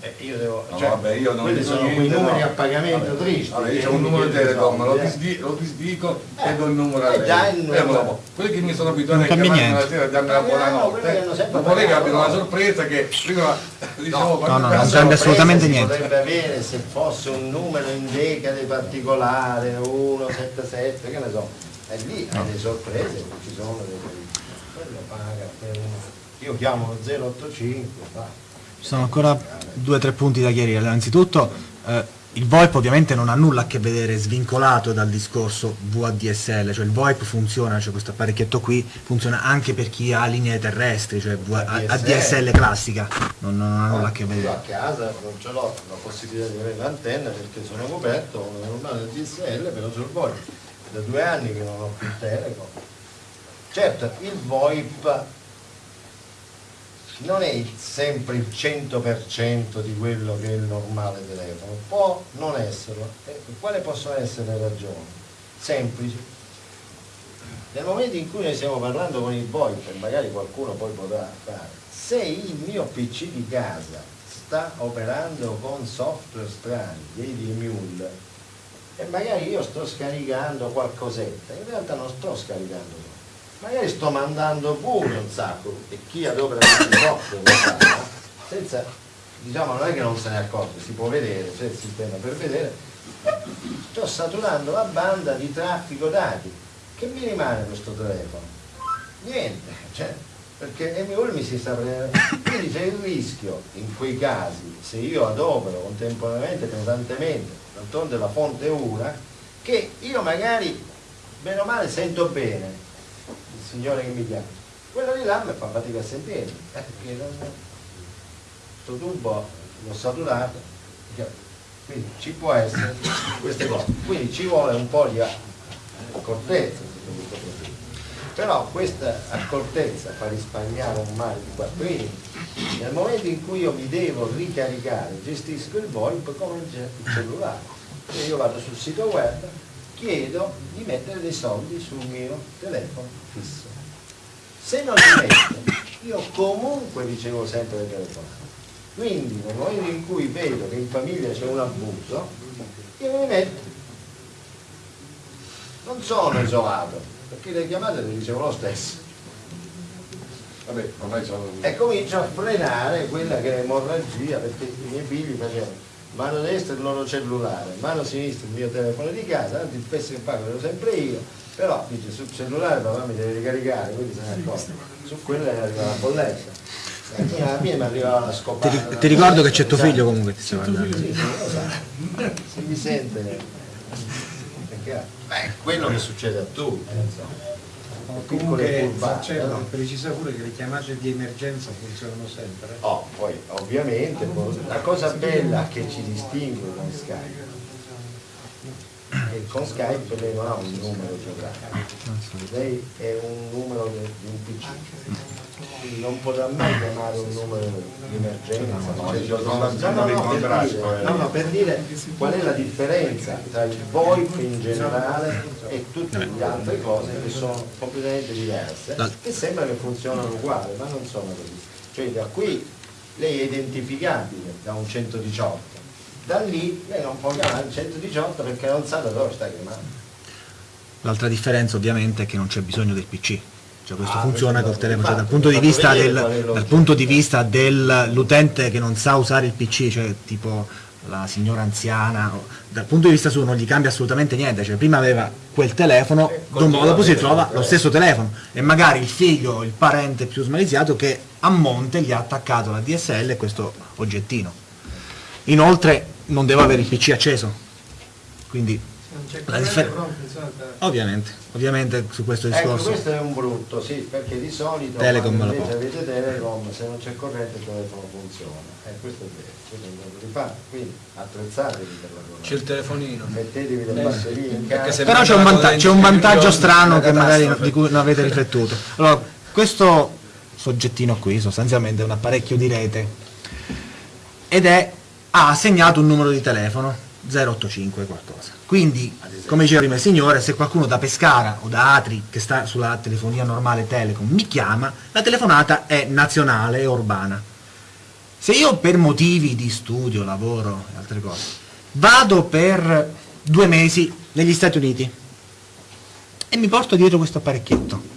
eh, io devo, No, cioè, vabbè, io non quelli sono quei niente, numeri no. a pagamento Vabbè, tristi. Allora, io che c'ho un numero di Telecom, lo, disdi- lo disdico Eh, e do il numero a eh, lei. già il Eh, quelli che mi sono abituati a Non cambia chiamare la sera e darmi la che buonanotte, hanno sempre dopo lei pagato, capita una no. sorpresa che prima dicevo No, no, non cambia assolutamente niente. potrebbe avere se fosse un numero in decade particolare 177 che ne so e lì hai delle sorprese ci sono delle quello paga per una io chiamo 085, va. Ci sono ancora due o tre punti da chiarire. Innanzitutto, eh, il VoIP ovviamente non ha nulla a che vedere svincolato dal discorso VADSL, cioè il VoIP funziona, cioè questo apparecchietto qui funziona anche per chi ha linee terrestri, cioè ADSL classica, non, non ha nulla a che Io a vedere. casa non ce l'ho la possibilità di avere l'antenna perché sono coperto con una normale DSL, però sul VoIP. Da due anni che non ho più Telecom. Certo, il VoIP non è sempre il 100% di quello che è il normale telefono, può non esserlo. E quali possono essere le ragioni? Semplici. Nel momento in cui noi stiamo parlando con il VoIP, e magari qualcuno poi potrà fare, se il mio PC di casa sta operando con software strani, vedi Emule, e magari io sto scaricando qualcosetta, in realtà non sto scaricando magari sto mandando pure un sacco, e chi adopera sa, no? senza, diciamo non è che non se ne accorge, si può vedere, c'è il sistema per vedere, sto saturando la banda di traffico dati, che mi rimane questo telefono? Niente, cioè, perché Emule mi si sta prendendo, quindi c'è il rischio in quei casi, se io adopero contemporaneamente, pesantemente, d'altronde la fonte è una, che io magari, bene o male, sento bene il signore che mi chiama, quello di là mi fa fatica a sentirmi, eh, perché non, sto tubo l'ho saturato, quindi ci può essere queste cose, quindi ci vuole un po' di accortezza questo. Però questa accortezza fa risparmiare un mare di quattrini. Nel momento in cui io mi devo ricaricare, gestisco il VoIP come il ce- il cellulare. Cioè io vado sul sito web, chiedo di mettere dei soldi sul mio telefono fisso. Se non li metto, io comunque ricevo sempre le telefonate. Quindi nel momento in cui vedo che in famiglia c'è un abuso, io mi metto. Non sono isolato, perché le chiamate le ricevo lo stesso. Vabbè, ormai sono... E comincio a frenare quella che è l'emorragia, perché i miei figli facevano mano destra il loro cellulare, mano sinistra il mio telefono di casa, anzi il spesso che pago ero sempre io, però dice sul cellulare papà mi deve ricaricare, quindi se ne accorge. Su quella arriva la bolletta. E alla fine mi arrivava la Ti, scopata. ri- ti ricordo che c'è tuo figlio comunque ti sta guardando. Sì, so. Si mi sente. Perché, beh, quello che succede a tutti, eh, Piccole Comunque c'è no? precisa pure che le chiamate di emergenza funzionano sempre. Oh, poi ovviamente poi, la cosa bella che ci distingue con Skype che con Skype lei non ha un numero geografico, lei è un numero di un PC, quindi non potrà mai chiamare un numero di emergenza. No, cioè, no, no, per dire, poi. no, no, per dire qual è la differenza tra il VoIP in generale e tutte le altre cose che sono completamente diverse, che sembra che funzionano uguali, ma non sono così. Cioè da qui lei è identificabile da un 118, da lì lei non può chiamare il 118 perché non sa da dove sta chiamando. L'altra differenza ovviamente è che non c'è bisogno del PC. Cioè questo Ah, funziona col no, telefono, cioè, dal punto di vista del, punto di vista dell'utente che non sa usare il PC, cioè tipo la signora anziana, dal punto di vista suo non gli cambia assolutamente niente, cioè prima aveva quel telefono, dopo continua dopo si trova lo stesso telefono e magari il figlio il parente più smaliziato che a monte gli ha attaccato la DSL e questo oggettino. Inoltre non deve avere il PC acceso, quindi la differ- ovviamente, ovviamente su questo Ecco, discorso questo è un brutto, sì, perché di solito Telecom invece avete Telecom, se non c'è corrente il telefono funziona. Eh, questo è vero, questo è un modo di quindi attrezzatevi per la C'è il telefonino. Mettetevi le Eh, batterie in perché casa. se Però c'è un, vanta- c'è un vantaggio strano che magari di cui non avete riflettuto. Allora, questo soggettino qui sostanzialmente è un apparecchio di rete ed è, ha assegnato un numero di telefono 085 qualcosa. Quindi, come diceva prima il signore, se qualcuno da Pescara o da Atri che sta sulla telefonia normale Telecom mi chiama, la telefonata è nazionale e urbana. Se io per motivi di studio, lavoro e altre cose vado per due mesi negli Stati Uniti e mi porto dietro questo apparecchietto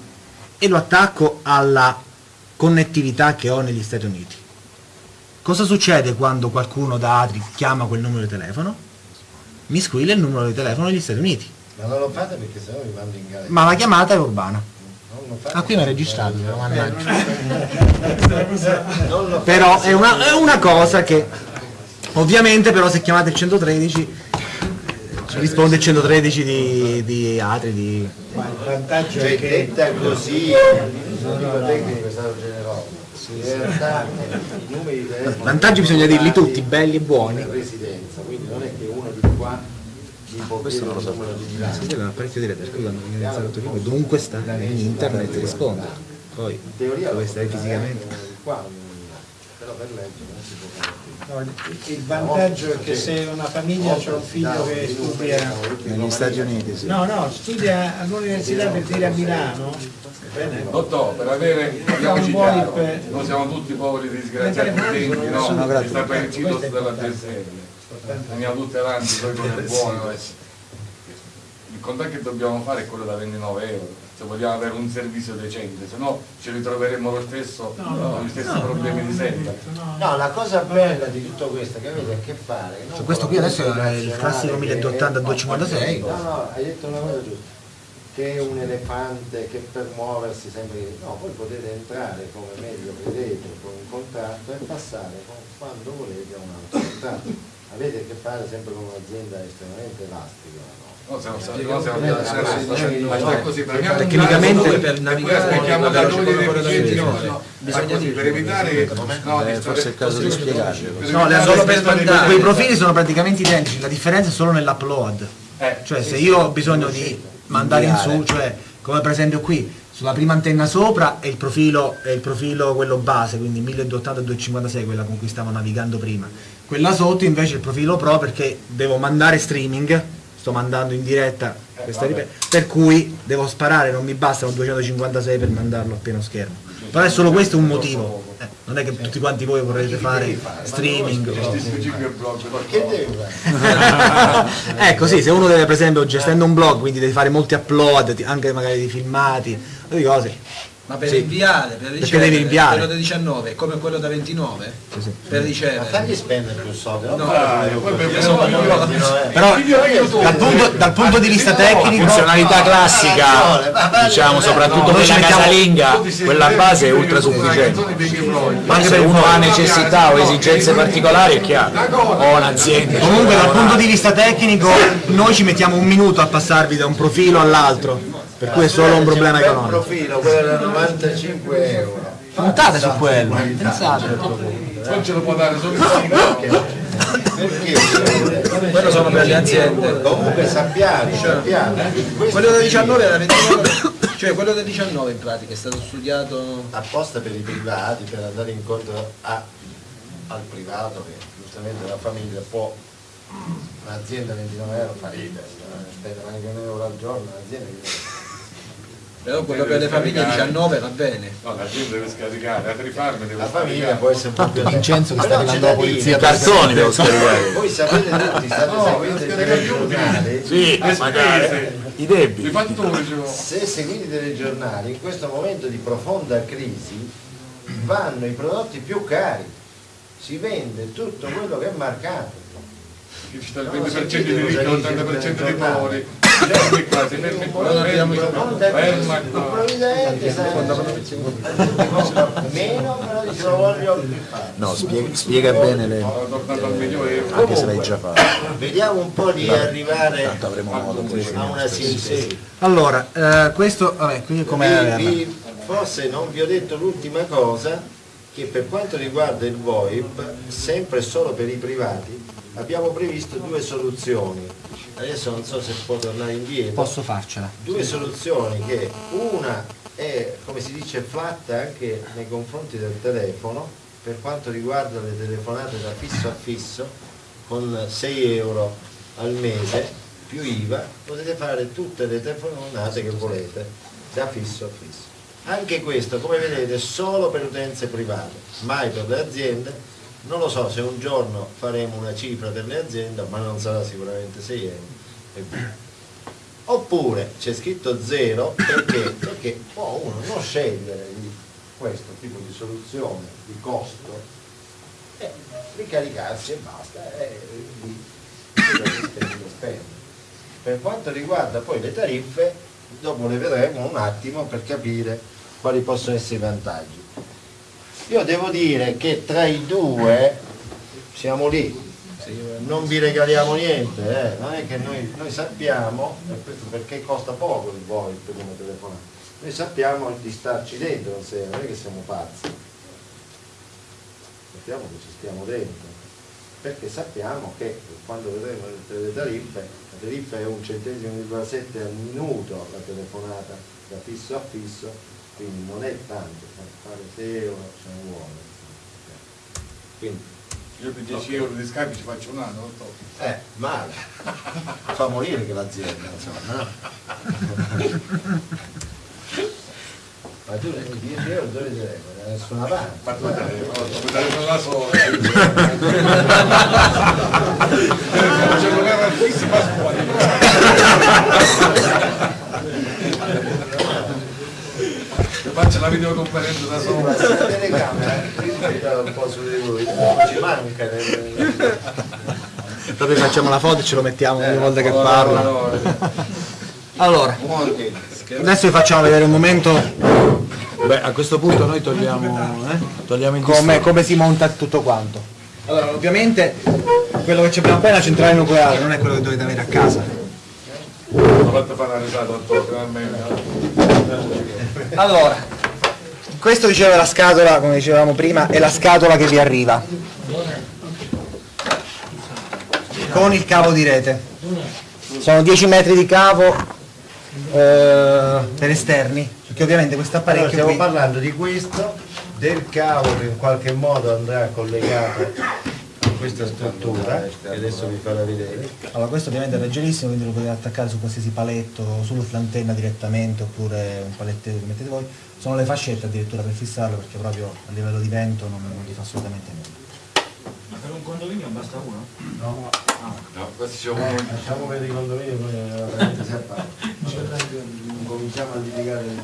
e lo attacco alla connettività che ho negli Stati Uniti. Cosa succede quando qualcuno da Atri chiama quel numero di telefono? Mi squilla il numero di telefono degli Stati Uniti, Ma non lo fate perché sennò vi mando in galera. ma la chiamata è urbana. Non. Ah, qui mi ha registrato, però, mannaggia. Non lo Però è una, è una cosa che ovviamente però se chiamate il 113 eh, risponde il 113 di, di Atri, di... Ma il vantaggio Cioè, è che detta così, il numero tecnico è stato generoso. In realtà i numeri di telefono I vantaggi bisogna dirli tutti, belli e buoni. residenza, quindi non è che uno di qua un apparecchio diretta, perché quando viene iniziato il film, dovunque sta, in internet risponde. Poi, In teoria dove lo stai fisicamente. qua, non- però per legge non si può fare. no, il vantaggio è che se una famiglia ha un figlio che studia Negli Stati Uniti, sì. no no studia all'università per dire a Milano bene per avere, parliamoci chiaro, per- noi siamo tutti poveri disgraziati utenti, no? Sta per il cito è della. DSL. Andiamo tutti avanti, poi con è buono. eh. Il contatto che dobbiamo fare è quello da 29 euro, se vogliamo avere un servizio decente, se no ci ritroveremo lo stesso, con gli stessi problemi di sempre. No, la cosa bella di tutto questo che avete a che fare. Cioè, questo qui adesso è il classico che 1080 è- 256. No, no, hai detto una cosa giusta. Che è un elefante che per muoversi sempre. No, voi potete entrare come meglio credete con un contratto e passare con- quando volete a un altro contratto. Avete a che fare sempre con un'azienda estremamente elastica. No? No, siamo stati, così, Tecnicamente per navigare aspettiamo da noi dei deficienti, no, così, per evitare no, di forse è il caso di No, solo per mandare. di- Quei profili sono praticamente identici, la differenza è solo nell'upload. Eh, Cioè se io ho bisogno di mandare in su, cioè come per esempio qui, sulla prima antenna sopra è il profilo, è il profilo quello base, quindi 1280-256, quella con cui stavo navigando prima. Quella sotto invece è il profilo pro perché devo mandare streaming, sto mandando in diretta questa vabbè. ripresa, per cui devo sparare, non mi bastano 256 per mandarlo a pieno schermo. Però è solo questo un motivo. Eh, non è che tutti quanti voi vorrete fare streaming. o- devi ecco sì, se uno deve per esempio gestendo un blog, quindi deve fare molti upload, anche magari di filmati, di cose. Ma per Sì. inviare, per Perché ricevere, devi inviare. quello da 19 è come quello da 29? Sì, sì. Per Ma ricevere. fagli spendere più soldi, no? No, per- Però dal punto, dal punto di vista tecnico, funzionalità classica, diciamo soprattutto quella casalinga, quella base è ultra sufficiente. Ma Anche se per uno ha necessità o esigenze particolari è chiaro, o un'azienda. comunque dal punto di vista tecnico noi ci mettiamo un minuto a passarvi da un profilo all'altro, per cui è solo un problema un economico. profilo, quello da 95 euro. Puntate su quello, pensate. Poi ce lo può dare solo il. Perché? Quello sono per le aziende. Comunque sappiate, sappiate, questo Quello da qui 19 era 29, cioè quello da 19 in pratica è stato studiato apposta per i privati, per andare incontro a- al privato che giustamente la famiglia può, un'azienda 29 euro fa ridere, eh, spendere anche un euro al giorno, un'azienda che però quello per le famiglie 19 va bene. No, la gente deve scaricare, farmi deve la famiglia può essere un po' più Vincenzo che sta da la polizia I cartoni devo scaricare. Voi sapete tutti, state seguendo i telegiornali, Sì, Le magari. spese, I i debiti. fattori, cioè, se seguite i telegiornali, in questo momento di profonda crisi vanno i prodotti più cari, si vende tutto quello che è marcato. il No, 20% di ricchi, cosa dice l'80% di il poveri. Fermi qua, si fermi qua, fermi qua, ferma Il qua. provvidente sa- meno, però dice lo voglio più fare. No, spiega, spiega bene le... Anche se l'hai già fatto. Vediamo un po' di arrivare Tanto avremo modo poi a una sintesi. Allora, eh, questo, vabbè, qui come forse non vi ho detto l'ultima cosa, che per quanto riguarda il VoIP, sempre e solo per i privati, abbiamo previsto due soluzioni. Adesso non so se può tornare indietro. posso farcela. Due soluzioni che una è, come si dice, flat anche nei confronti del telefono, per quanto riguarda le telefonate da fisso a fisso, con 6 euro al mese più IVA, potete fare tutte le telefonate che volete, da fisso a fisso. Anche questo, come vedete, solo per utenze private, mai per le aziende. Non lo so se un giorno faremo una cifra per le aziende, ma non sarà sicuramente 6 euro. Oppure c'è scritto zero perché? Perché può uno non scegliere di questo tipo di soluzione di costo e ricaricarsi e basta e lo spende. Per quanto riguarda poi le tariffe, dopo le vedremo un attimo per capire quali possono essere i vantaggi. Io devo dire che tra i due siamo lì, non vi regaliamo niente, eh. non è che noi, noi sappiamo, perché costa poco il VoIP come telefonata, noi sappiamo di starci dentro, non è- che siamo pazzi, sappiamo che ci stiamo dentro, perché sappiamo che quando vedremo le, tariffe, tariffa è un centesimo virgola sette al minuto la telefonata da fisso a fisso, quindi non è tanto, fare 6 euro ce ne vuole. Quindi, Io per 10 euro di scambi ci faccio un anno, lo so. eh, male, fa morire che l'azienda, insomma, no? Ma tu le 10 euro dove le da nessuna parte. Ma tu dai, la sola. C'è un programma fisso ma Faccio la videoconferenza da sola. La telecamera rispetta un po' su di voi, ci manca nel- Proprio facciamo la foto e ce lo mettiamo ogni volta che parla. Allora. Adesso vi facciamo vedere un momento Beh, a questo punto noi togliamo, eh, togliamo il come, come si monta tutto quanto. Allora, ovviamente quello che abbiamo appena è la centrale nucleare, non è quello che dovete avere a casa. Finalmente. Allora, questo diceva la scatola, come dicevamo prima, è la scatola che vi arriva. Con il cavo di rete. Sono 10 metri di cavo eh, per esterni, perché ovviamente questo Allora, apparecchio stiamo qui, parlando di questo, del cavo che in qualche modo andrà collegato a questa struttura, che adesso vi farò vedere. allora questo ovviamente è leggerissimo, quindi lo potete attaccare su qualsiasi paletto, sull'antenna direttamente, oppure un paletto che mettete voi. Sono le fascette addirittura per fissarlo, perché proprio a livello di vento non, non vi fa assolutamente nulla. Per un condominio basta uno? No, questi sono Lasciamo per i condomini, poi eh, veramente si appare. Non cominciamo a litigare del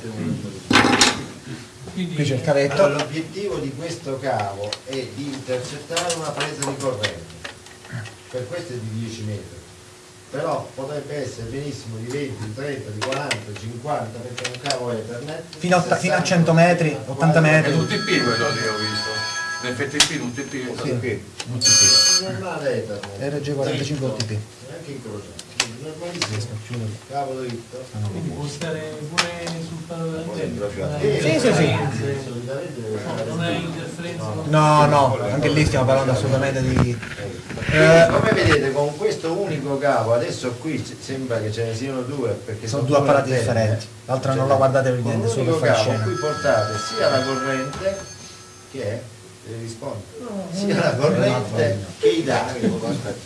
il cavetto. Allora, l'obiettivo di questo cavo è di intercettare una presa di corrente, per questo è di 10 metri, però potrebbe essere benissimo di 20, 30, di 40, 50, perché è un cavo Ethernet. Fino a, 60, fino a 100 metri, 80 È metri. un TP quello che ho visto. In FTP, un TP. Sì. Normale Ethernet. RG45 Dritto, OTP. Anche incrociato. Quindi Normalissimo. Cavo dritto. Quindi può stare pure sul palo dell'antenna? Sì, sì, sì. Non è interferenza? No, no, anche lì stiamo parlando assolutamente di... Eh, Come vedete con questo unico cavo, adesso qui sembra che ce ne siano due perché sono due apparati antenne. differenti. L'altra non Cioè, la guardate per niente, solo per fare scena. qui portate sia la corrente che è deve rispondere sia la corrente che i dati?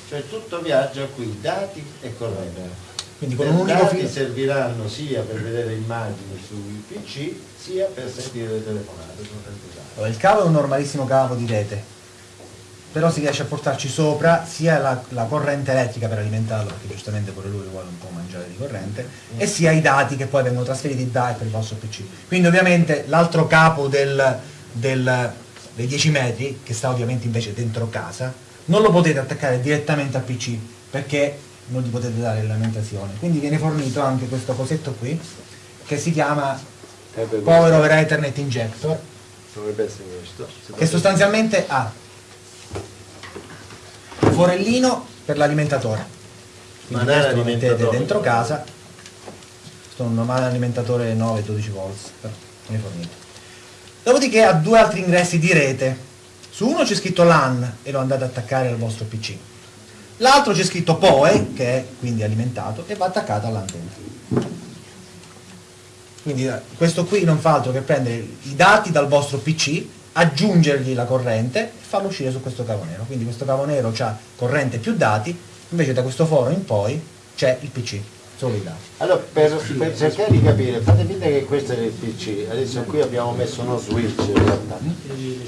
Cioè tutto viaggia qui dati e corrente Quindi con un unico dati filo... serviranno sia per vedere immagini sui pc sia per sentire le telefonate. Allora, il cavo è un normalissimo cavo di rete, però si riesce a portarci sopra sia la, la corrente elettrica per alimentarlo, perché giustamente pure lui vuole un po' mangiare di corrente, e sia i dati che poi vengono trasferiti da e per il vostro PC. Quindi ovviamente l'altro capo del, del- dei 10 metri, che sta ovviamente invece dentro casa, non lo potete attaccare direttamente al PC, perché non gli potete dare l'alimentazione. Quindi viene fornito anche questo cosetto qui, che si chiama Power over Ethernet Injector, dovrebbe essere questo. Che sostanzialmente ha un forellino per l'alimentatore. Quindi Ma questo lo mettete dentro casa. Questo è un normale alimentatore 9-12 volts però viene fornito dopodiché ha due altri ingressi di rete. Su uno c'è scritto LAN e lo andate ad attaccare al vostro PC l'altro c'è scritto POE che è quindi alimentato e va attaccato all'antenna quindi eh, questo qui non fa altro che prendere i dati dal vostro PC, aggiungergli la corrente e farlo uscire su questo cavo nero. Quindi questo cavo nero ha corrente più dati, invece da questo foro in poi c'è il PC, dati. Allora, per, per cercare di capire, fate finta che questo è il PC, adesso qui abbiamo messo uno switch in realtà.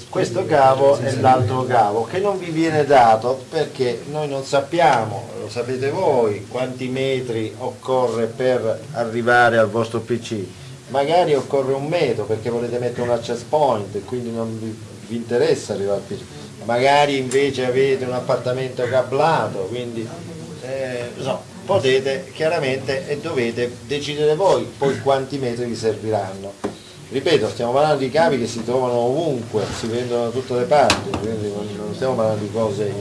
Questo cavo è l'altro cavo che non vi viene dato perché noi non sappiamo, lo sapete voi, quanti metri occorre per arrivare al vostro PC. Magari occorre un metro perché volete mettere un access point e quindi non vi, vi interessa arrivare al PC. Magari invece avete un appartamento cablato, quindi eh, no, potete chiaramente e dovete decidere voi poi quanti metri vi serviranno. Ripeto, stiamo parlando di cavi che si trovano ovunque, si vendono da tutte le parti, quindi non stiamo parlando di cose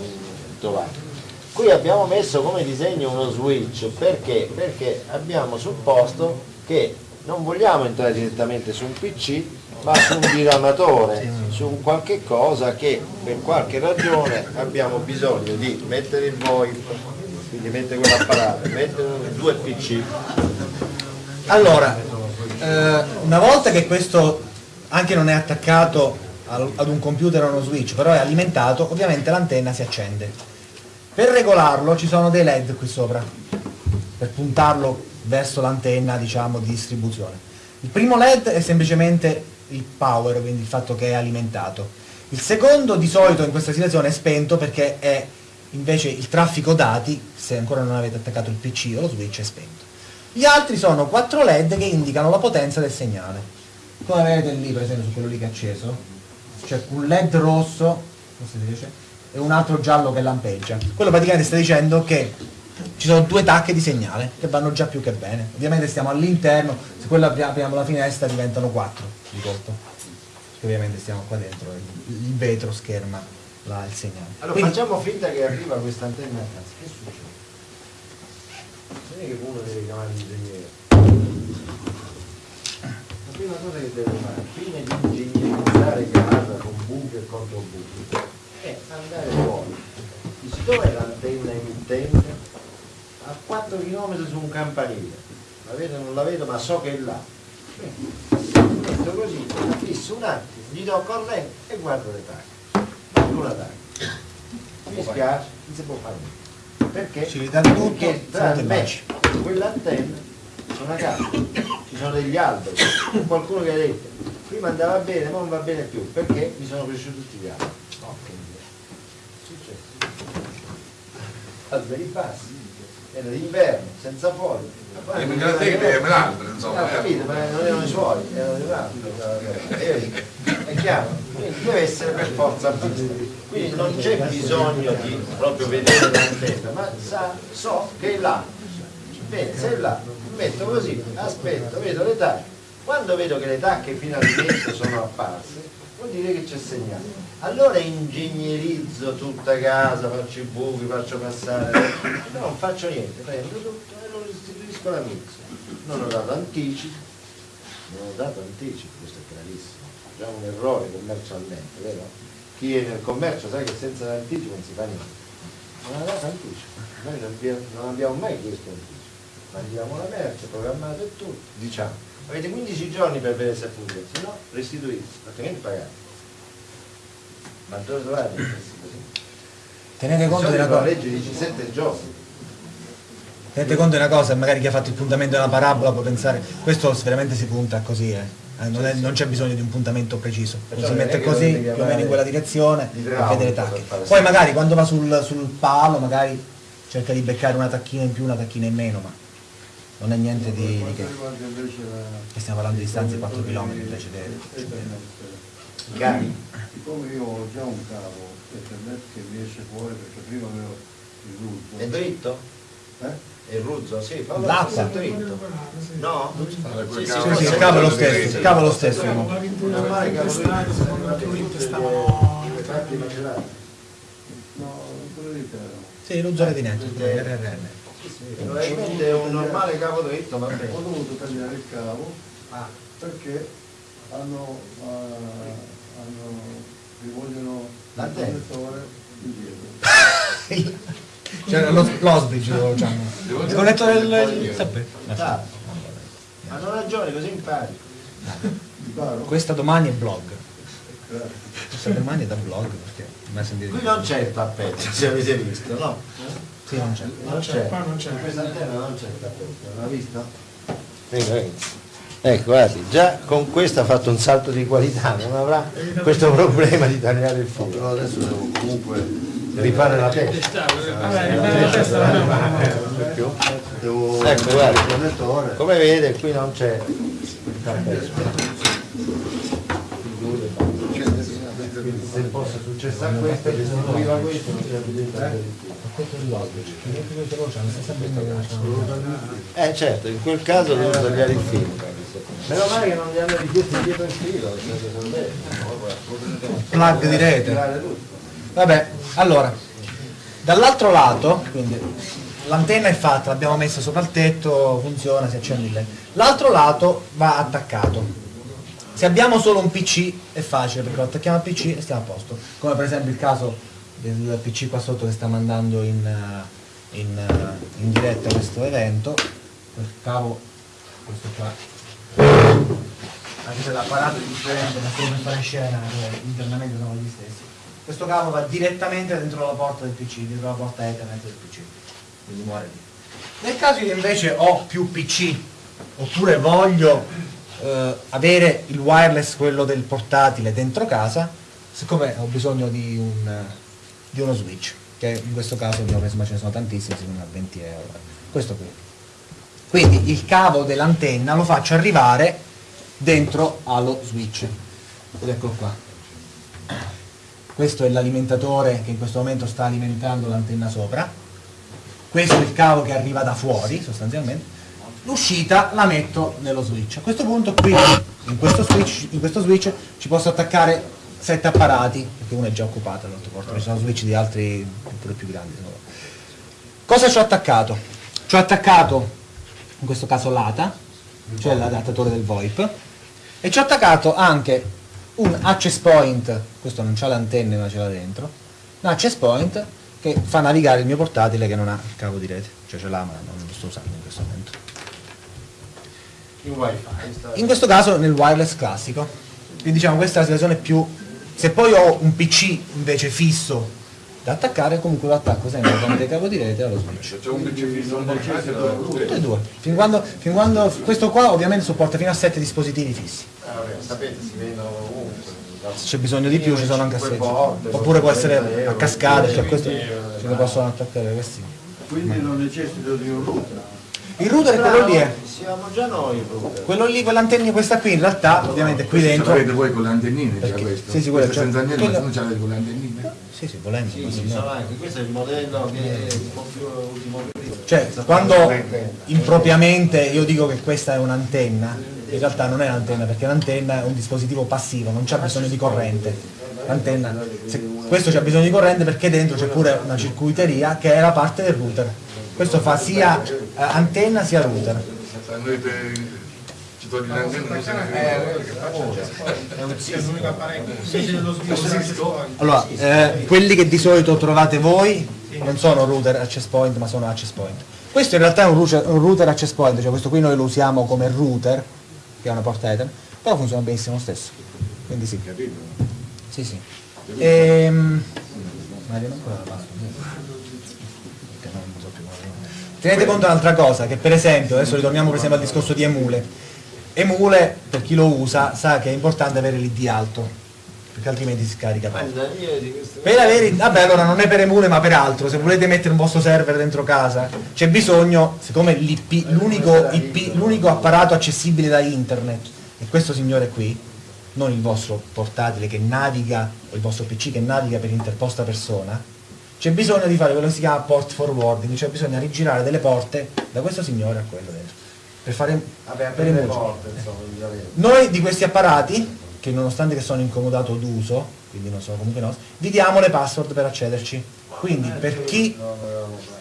introvate. Qui abbiamo messo come disegno uno switch perché? Perché abbiamo supposto che non vogliamo entrare direttamente su un PC ma su un diramatore, su un qualche cosa che per qualche ragione abbiamo bisogno di mettere il VoIP, quindi mettere quell'apparato, mettere due PC. Allora, eh, una volta che questo anche non è attaccato ad un computer o uno switch, però è alimentato, ovviamente l'antenna si accende. Per regolarlo ci sono dei LED qui sopra, per puntarlo verso l'antenna diciamo di distribuzione. Il primo LED è semplicemente il power, quindi il fatto che è alimentato. Il secondo di solito in questa situazione è spento perché è invece il traffico dati, se ancora non avete attaccato il PC o lo switch è spento. Gli altri sono quattro LED che indicano la potenza del segnale. Come vedete lì, per esempio, su quello lì che è acceso, c'è un LED rosso, riesce, e un altro giallo che lampeggia. Quello praticamente sta dicendo che ci sono due tacche di segnale che vanno già più che bene. Ovviamente stiamo all'interno, se quello apri- apriamo la finestra diventano quattro di colpo. Perché ovviamente stiamo qua dentro, il vetro scherma la- il segnale. Allora Quindi- facciamo finta che arriva questa antenna a casa, che succede? Non è che uno deve chiamare l'ingegnere. La prima cosa che deve fare, prima di ingegnerizzare casa con buchi e contro buchi, è andare fuori. Dici dov'è l'antenna emittente? A 4 km su un campanile. La vedo, non la vedo, ma so che è là. Metto così, la fisso un attimo, gli do corrente e guardo le taglie. Manco una taglia. Mi spiace, non si può fare niente. Perché? Ci ridanno tutto, Perché tra e me e quell'antenna c'è una casa, ci sono degli alberi, qualcuno che ha detto prima andava bene, ma non va bene più, perché mi sono cresciuti tutti gli alberi. No. È successo. Alberi bassi, era d'inverno, senza foglie. Poi- perché la tecnica un'altra, No, insomma. eh. capito, ma non erano i suoi, erano altro. Eh, È chiaro? Quindi deve essere per forza vista. Quindi non c'è bisogno di proprio vedere l'antenna, ma sa, so che è là. Bene, se è là, metto così, aspetto, vedo le tacche. Quando vedo che le tacche finalmente sono apparse, vuol dire che c'è segnale. Allora ingegnerizzo tutta casa, faccio i buchi, faccio passare. No, non faccio niente, prendo tutto e lo restituisco alla mix. Non ho dato anticipi, non ho dato anticipi, questo è chiarissimo. Già un errore commercialmente, vero? Chi è nel commercio sa che senza anticipo non si fa niente. Non ha dato anticipo. Noi non abbiamo, non abbiamo mai chiesto anticipo. Mandiamo la merce, programmato e tutto, diciamo. Avete 15 giorni per vedere se funziona, se no restituite, altrimenti pagate. Ma dove trovate restituito? Tenete conto di una la cosa. legge dice 7 giorni. Tenete conto di una cosa, magari chi ha fatto il puntamento della parabola può pensare, questo veramente si punta così, eh. Eh, non, è- non c'è bisogno di un puntamento preciso, Perciò si mette così, più o meno in quella direzione di e idraulico vede le per tacche. Poi magari quando va sul, sul palo, magari cerca di beccare una tacchina in più, una tacchina in meno, ma non è niente di, di Per che. che stiamo parlando di distanze di 4 km invece di... Cari? Siccome io ho già un cavo Ethernet che mi esce fuori perché prima avevo il rutto. È dritto? Eh? Il ruzzo? Sì, fa L'acqua. dritto. No? Sì, sì, Sì, sì, è lo stesso, cavo è lo stesso. Un normale cavo dritto, secondo me, stavano le parti macerate. No, quello lì era. Sì, l'uso retinente, RRN. Probabilmente è un normale cavo dritto, va Ho dovuto tagliare il cavo Ah, perché hanno, eh, hanno vogliono il connettore indietro. Cioè lo- l'osbridge lo diciamo. Il connettore del... ah, hanno ragione, così impari. Questa domani è blog. Questa domani è da blog perché mai sentito Qui non c'è il tappetto, se avete visto, no? Sì, non c'è. Non c'è. qua non c'è. In questa antenna non c'è il tappetto, l'ha visto? Venga, venga. Ecco, guardi, già con questo ha fatto un salto di qualità, non avrà questo problema di tagliare il filo. Però adesso devo comunque Rifare la testa. devo Ecco, guarda. il connettore. Come vede qui non c'è il tappetto. Quindi se fosse successo a questo, restituiva questo, non c'è filo. questo benda che c'ha. Eh certo, in quel caso devo tagliare il filo. Meno male che non gli hanno richiesto indietro il filo, Plug di rete. Vabbè, allora, dall'altro lato, quindi l'antenna è fatta, l'abbiamo messa sopra il tetto, funziona, si accende il. L'altro lato va attaccato. Se abbiamo solo un PC è facile perché lo attacchiamo al PC e stiamo a posto. Come per esempio il caso del PC qua sotto che sta mandando in, eh, in, eh, in diretta questo evento. Il cavo, questo qua, anche se l'apparato è differente, ma per fare scena, eh, internamente sono gli stessi. Questo cavo va direttamente dentro la porta del PC, dentro la porta Ethernet del PC, quindi muore lì. Nel caso io invece ho più PC, oppure voglio eh, avere il wireless, quello del portatile, dentro casa, siccome ho bisogno di, un, di uno switch, che in questo caso abbiamo preso, ma ce ne sono tantissimi, si a 20 euro. Questo qui. Quindi il cavo dell'antenna lo faccio arrivare dentro allo switch. Ed eccolo qua. Questo è l'alimentatore che in questo momento sta alimentando l'antenna sopra. Questo è il cavo che arriva da fuori, sostanzialmente. L'uscita la metto nello switch. A questo punto qui, in questo switch, in questo switch ci posso attaccare sette apparati, perché uno è già occupato all'altro porto, ci sono switch di altri pure più grandi. Cosa ci ho attaccato? Ci ho attaccato, in questo caso l'ATA, cioè l'adattatore del VoIP, e ci ho attaccato anche un access point, questo non c'ha le antenne ma ce l'ha dentro, un access point che fa navigare il mio portatile che non ha il cavo di rete, cioè ce l'ha ma non lo sto usando in questo momento. In wifi. In questo caso nel wireless classico, quindi diciamo questa è la situazione più... Se poi ho un PC invece fisso da attaccare, comunque lo attacco sempre tramite cavo di rete allo switch. Se c'è un PC fisso un portatile, Tutte e due. Fin quando, fin quando- questo qua ovviamente supporta fino a 7 dispositivi fissi. Ah, vabbè, sapete, si vendono ovunque. Se c'è bisogno di più ci sono anche a 6. Oppure può essere a cascate, cioè questo ce lo possono attaccare questi. Quindi non necessito di un router. Il router è quello lì, eh. Siamo già noi router. Quello lì, quell'antenna, questa qui in realtà, ovviamente qui dentro. l'avete voi con le antennine già questo? Sì, sì, quello c'è. senza antenne, ma Quello- non ce l'avete con le antennine? Sì, sì, volendo. Sì, se no- anche, questo è il modello che è un po' più ultimo. Cioè, quando impropriamente io dico che questa è un'antenna, in realtà non è un'antenna, perché l'antenna è un dispositivo passivo, non c'ha bisogno di corrente. L'antenna, questo c'ha bisogno di corrente perché dentro c'è pure una circuiteria che è la parte del router. Questo fa sia eh, antenna sia router. Allora, eh, quelli che di solito trovate voi non sono router access point, ma sono access point. Questo in realtà è un router, un router access point, cioè questo qui noi lo usiamo come router, che è una porta Ethernet, però funziona benissimo lo stesso. Quindi sì. Sì, sì. Ehm... Ma io non ancora la passo. Perché non so più come- Tenete conto di un'altra cosa, che per esempio, adesso ritorniamo per esempio al discorso di Emule. Emule, per chi lo usa, sa che è importante avere l'ID alto, perché altrimenti si scarica. Guarda. Per avere, vabbè allora non è per Emule ma per altro, se volete mettere un vostro server dentro casa c'è bisogno, siccome l'IP, l'unico IP, l'unico apparato accessibile da internet è questo signore qui, non il vostro portatile che naviga, o il vostro PC che naviga per interposta persona, c'è bisogno di fare quello che si chiama port forwarding, cioè bisogna rigirare delle porte da questo signore a quello dentro. Per fare Vabbè, per le porte, insomma, ovviamente. Noi di questi apparati, che nonostante che sono incomodato d'uso, quindi non sono comunque nostri, vi diamo le password per accederci. Quindi per chi,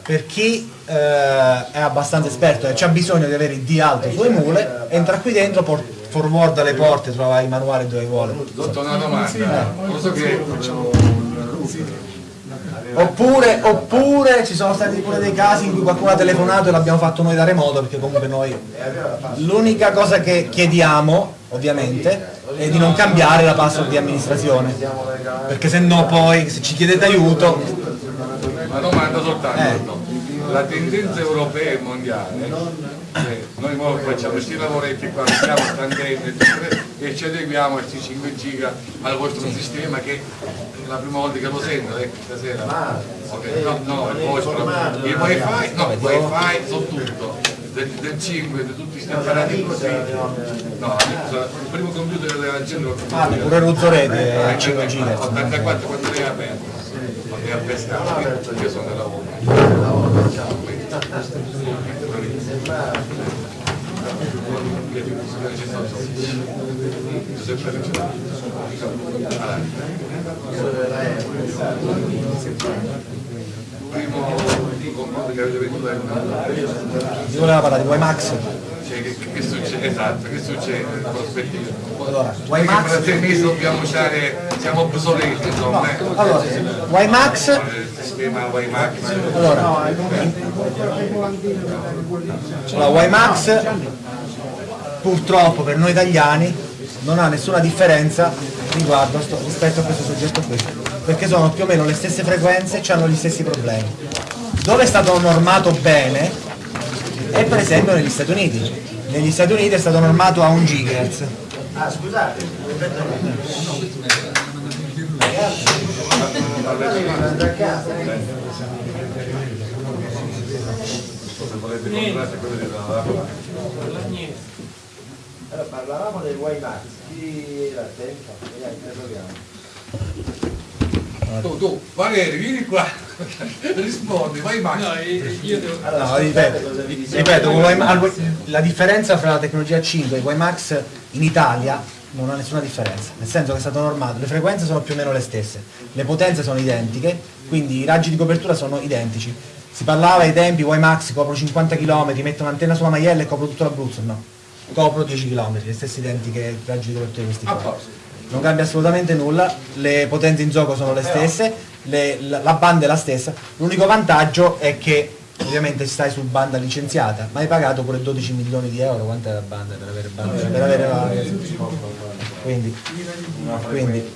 per chi eh, è abbastanza esperto e ha bisogno di avere il D alto su Emule, entra qui dentro, por- forwarda le porte, trova i manuali dove vuole. Dotto una domanda, lo so che Oppure, oppure ci sono stati pure dei casi in cui qualcuno ha telefonato e l'abbiamo fatto noi da remoto, perché comunque noi l'unica cosa che chiediamo, ovviamente, è di non cambiare la password di amministrazione. Perché se no poi se ci chiedete aiuto, una domanda soltanto. Eh. La tendenza europea e mondiale, cioè, noi facciamo questi lavoretti qua, mettiamo tantenne e ci adeguiamo a questi 5 giga al vostro sistema che è la prima volta che lo sento, ecco, stasera. Ok, No, no, il vostro, il wifi, no, il wifi su tutto, del, del 5, di tutti questi apparati così. No, il primo computer della gente ah, pure Ruzzorete è 5 giga. 84 quando è aperto. e a pescare, io sono nel lavoro. Giuseppe Primo confronto che avete avuto è Io volevo parlare di WiMAX. cioè, che, che succede? Esatto, che succede in prospettiva? Allora, Perché WiMAX. per mesi dobbiamo usare, siamo obsoleti, insomma. eh. Allora, WiMAX sistema WiMAX. Allora, WiMAX purtroppo per noi italiani non ha nessuna differenza riguardo a sto- rispetto a questo soggetto qui, perché sono più o meno le stesse frequenze e hanno gli stessi problemi. Dove è stato normato bene è per esempio negli Stati Uniti. Negli Stati Uniti è stato normato a 1 GHz. Ah, scusate, Se volete comprare quello di dalla allora, parlavamo del WiMAX, chi era attento? Vediamo, interroghiamo. Tu, tu, Valerio, vieni qua, rispondi, vai Max. No, ripeto, ripeto, con Wi- al- la differenza fra la tecnologia 5 e WiMAX in Italia non ha nessuna differenza, nel senso che è stato normato, le frequenze sono più o meno le stesse, le potenze sono identiche, quindi i raggi di copertura sono identici. Si parlava ai tempi WiMAX copro 50 km, metto un'antenna sulla maiella e copro tutto l'Abruzzo, no, copro 10 km, le stesse identiche raggi di di questi qua. Non cambia assolutamente nulla, le potenze in gioco sono le stesse, le- la, la banda è la stessa, l'unico vantaggio è che ovviamente stai su banda licenziata, ma hai pagato pure 12 milioni di euro, quanto è la banda per avere banda? Per avere la... Quindi, quindi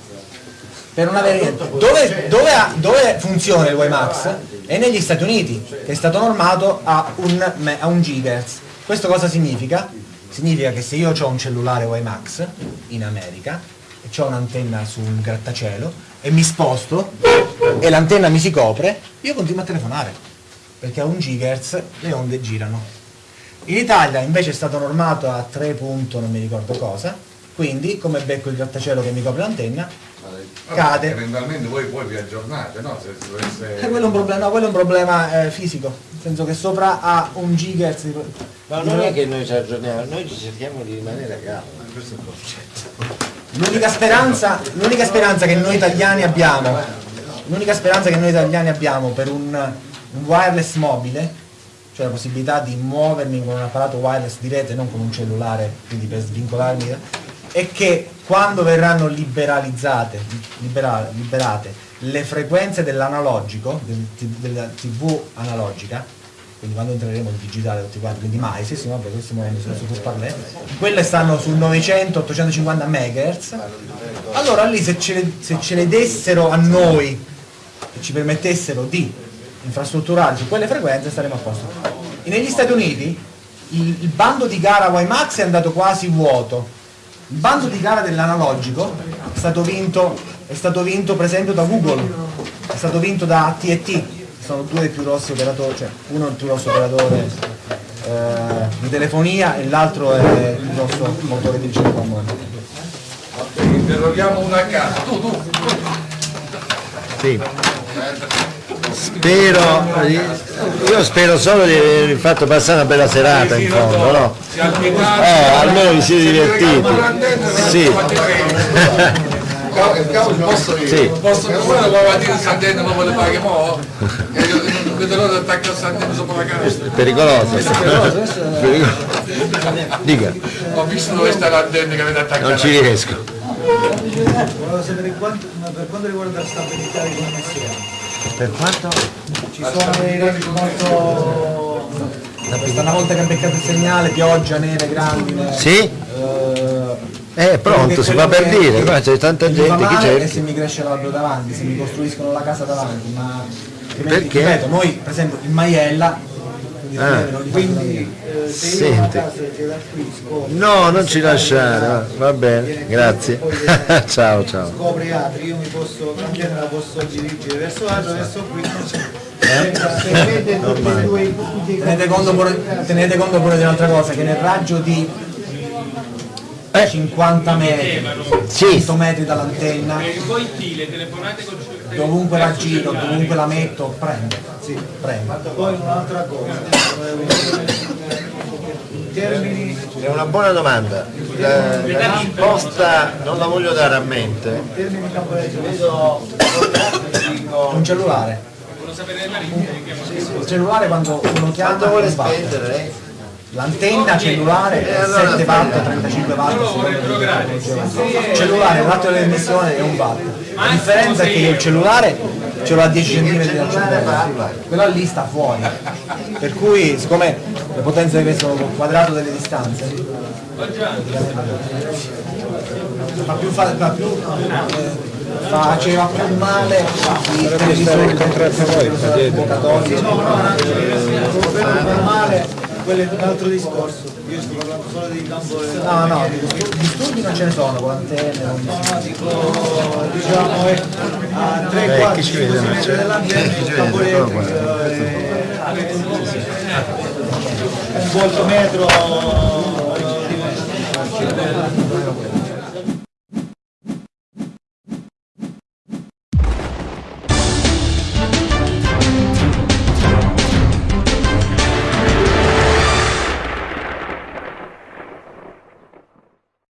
per non avere niente. Dove, dove ha- dove funziona il WiMAX? È negli Stati Uniti, che è stato normato a un, a un GHz. Questo cosa significa? Significa che se io ho un cellulare WiMAX in America e ho un'antenna su un grattacielo e mi sposto e l'antenna mi si copre, io continuo a telefonare perché a un GHz le onde girano. In Italia invece è stato normato a 3 punto non mi ricordo cosa, quindi come becco il grattacielo che mi copre l'antenna, Cade. Eventualmente voi poi vi aggiornate, no? Se dovesse... eh, quello è un problema, no, quello è un problema eh, fisico, nel senso che sopra ha un GHz di... Ma non è che noi ci aggiorniamo, noi ci cerchiamo di rimanere a galla, questo è il concetto. L'unica speranza, l'unica speranza che noi italiani abbiamo, l'unica speranza che noi italiani abbiamo per un, un wireless mobile, cioè la possibilità di muovermi con un apparato wireless di rete, non con un cellulare, quindi per svincolarmi, è che quando verranno liberalizzate, libera- liberate le frequenze dell'analogico, del- della TV analogica, quindi quando entreremo nel digitale tutti quanti, quindi mai, sì sì, vabbè, questo muovendo su su parlè, quelle stanno sul 900-850 MHz, allora lì se ce, le, se ce le dessero a noi e ci permettessero di infrastrutturare su quelle frequenze staremo a posto. E negli Stati Uniti il, il bando di gara WiMAX è andato quasi vuoto, il bando di gara dell'analogico è stato vinto, è stato vinto per esempio da Google, è stato vinto da AT&T, sono due dei più grossi operatori, cioè uno è il più grosso operatore eh, di telefonia e l'altro è il grosso motore di ricerca al mondo. Interroghiamo una a caso. Tu, tu. Sì. Spero, io spero solo di aver fatto passare una bella serata in fondo, no? Eh, almeno vi siete divertiti. Sì. Posso? Sì. Posso la mattina il Sant'Enno, ma fare che mo? Non vedo l'ora di attaccare Sant'Enno sopra la casa. Pericoloso. Pericoloso. Dica, Ho visto dove sta l'antenna che avete attaccato. non ci riesco. Volevo sapere per quanto riguarda la stabilità di connessione. Per quanto? Ci sono dei reti molto... Questa una volta che ha beccato il segnale, pioggia, neve, grandine. Sì? eh, Eh, pronto, si fa per dire, qua c'è tanta gente che E se cerca. mi cresce l'albero davanti, se mi costruiscono la casa davanti, ma Perché? ripeto, noi per esempio in Maiella, Ah. Quindi eh, se io No, non ci lasciare, va, va bene, grazie. ciao, ciao. scopre altri, io mi posso, l'antenna la posso dirigere verso l'altro, verso qui. Eh? E di Tenete conto, pure, tenete conto pure di un'altra cosa, che nel raggio di 50 metri, Sì. 100 metri dall'antenna, poi sì, le telefonate con dovunque la giro, dovunque la metto, prende. Sì, prende. Poi un'altra cosa, in termini, È una buona domanda. La, la risposta non la voglio dare a mente. in termini di Vedo Un cellulare. Il cellulare quando uno chiama quanto vuole spendere? L'antenna cellulare Eh, è allora 7 watt, aspetta. 35 watt, il cellulare, il ratio dell'emissione è un watt. La differenza è che il cellulare ce l'ho a 10 cm dal cellulare, quello lì sta fuori. Per cui, siccome le potenze che sono col quadrato delle distanze, fa più, fa, fa più eh, faceva più male. I televisori convocatori per male, quello è un altro discorso. Io sto parlando solo di campo. No, no, disturbi non ce ne sono, quante non no, no, dico diciamo eh, a 3-4 cm dall'ambiente il campo un volto metro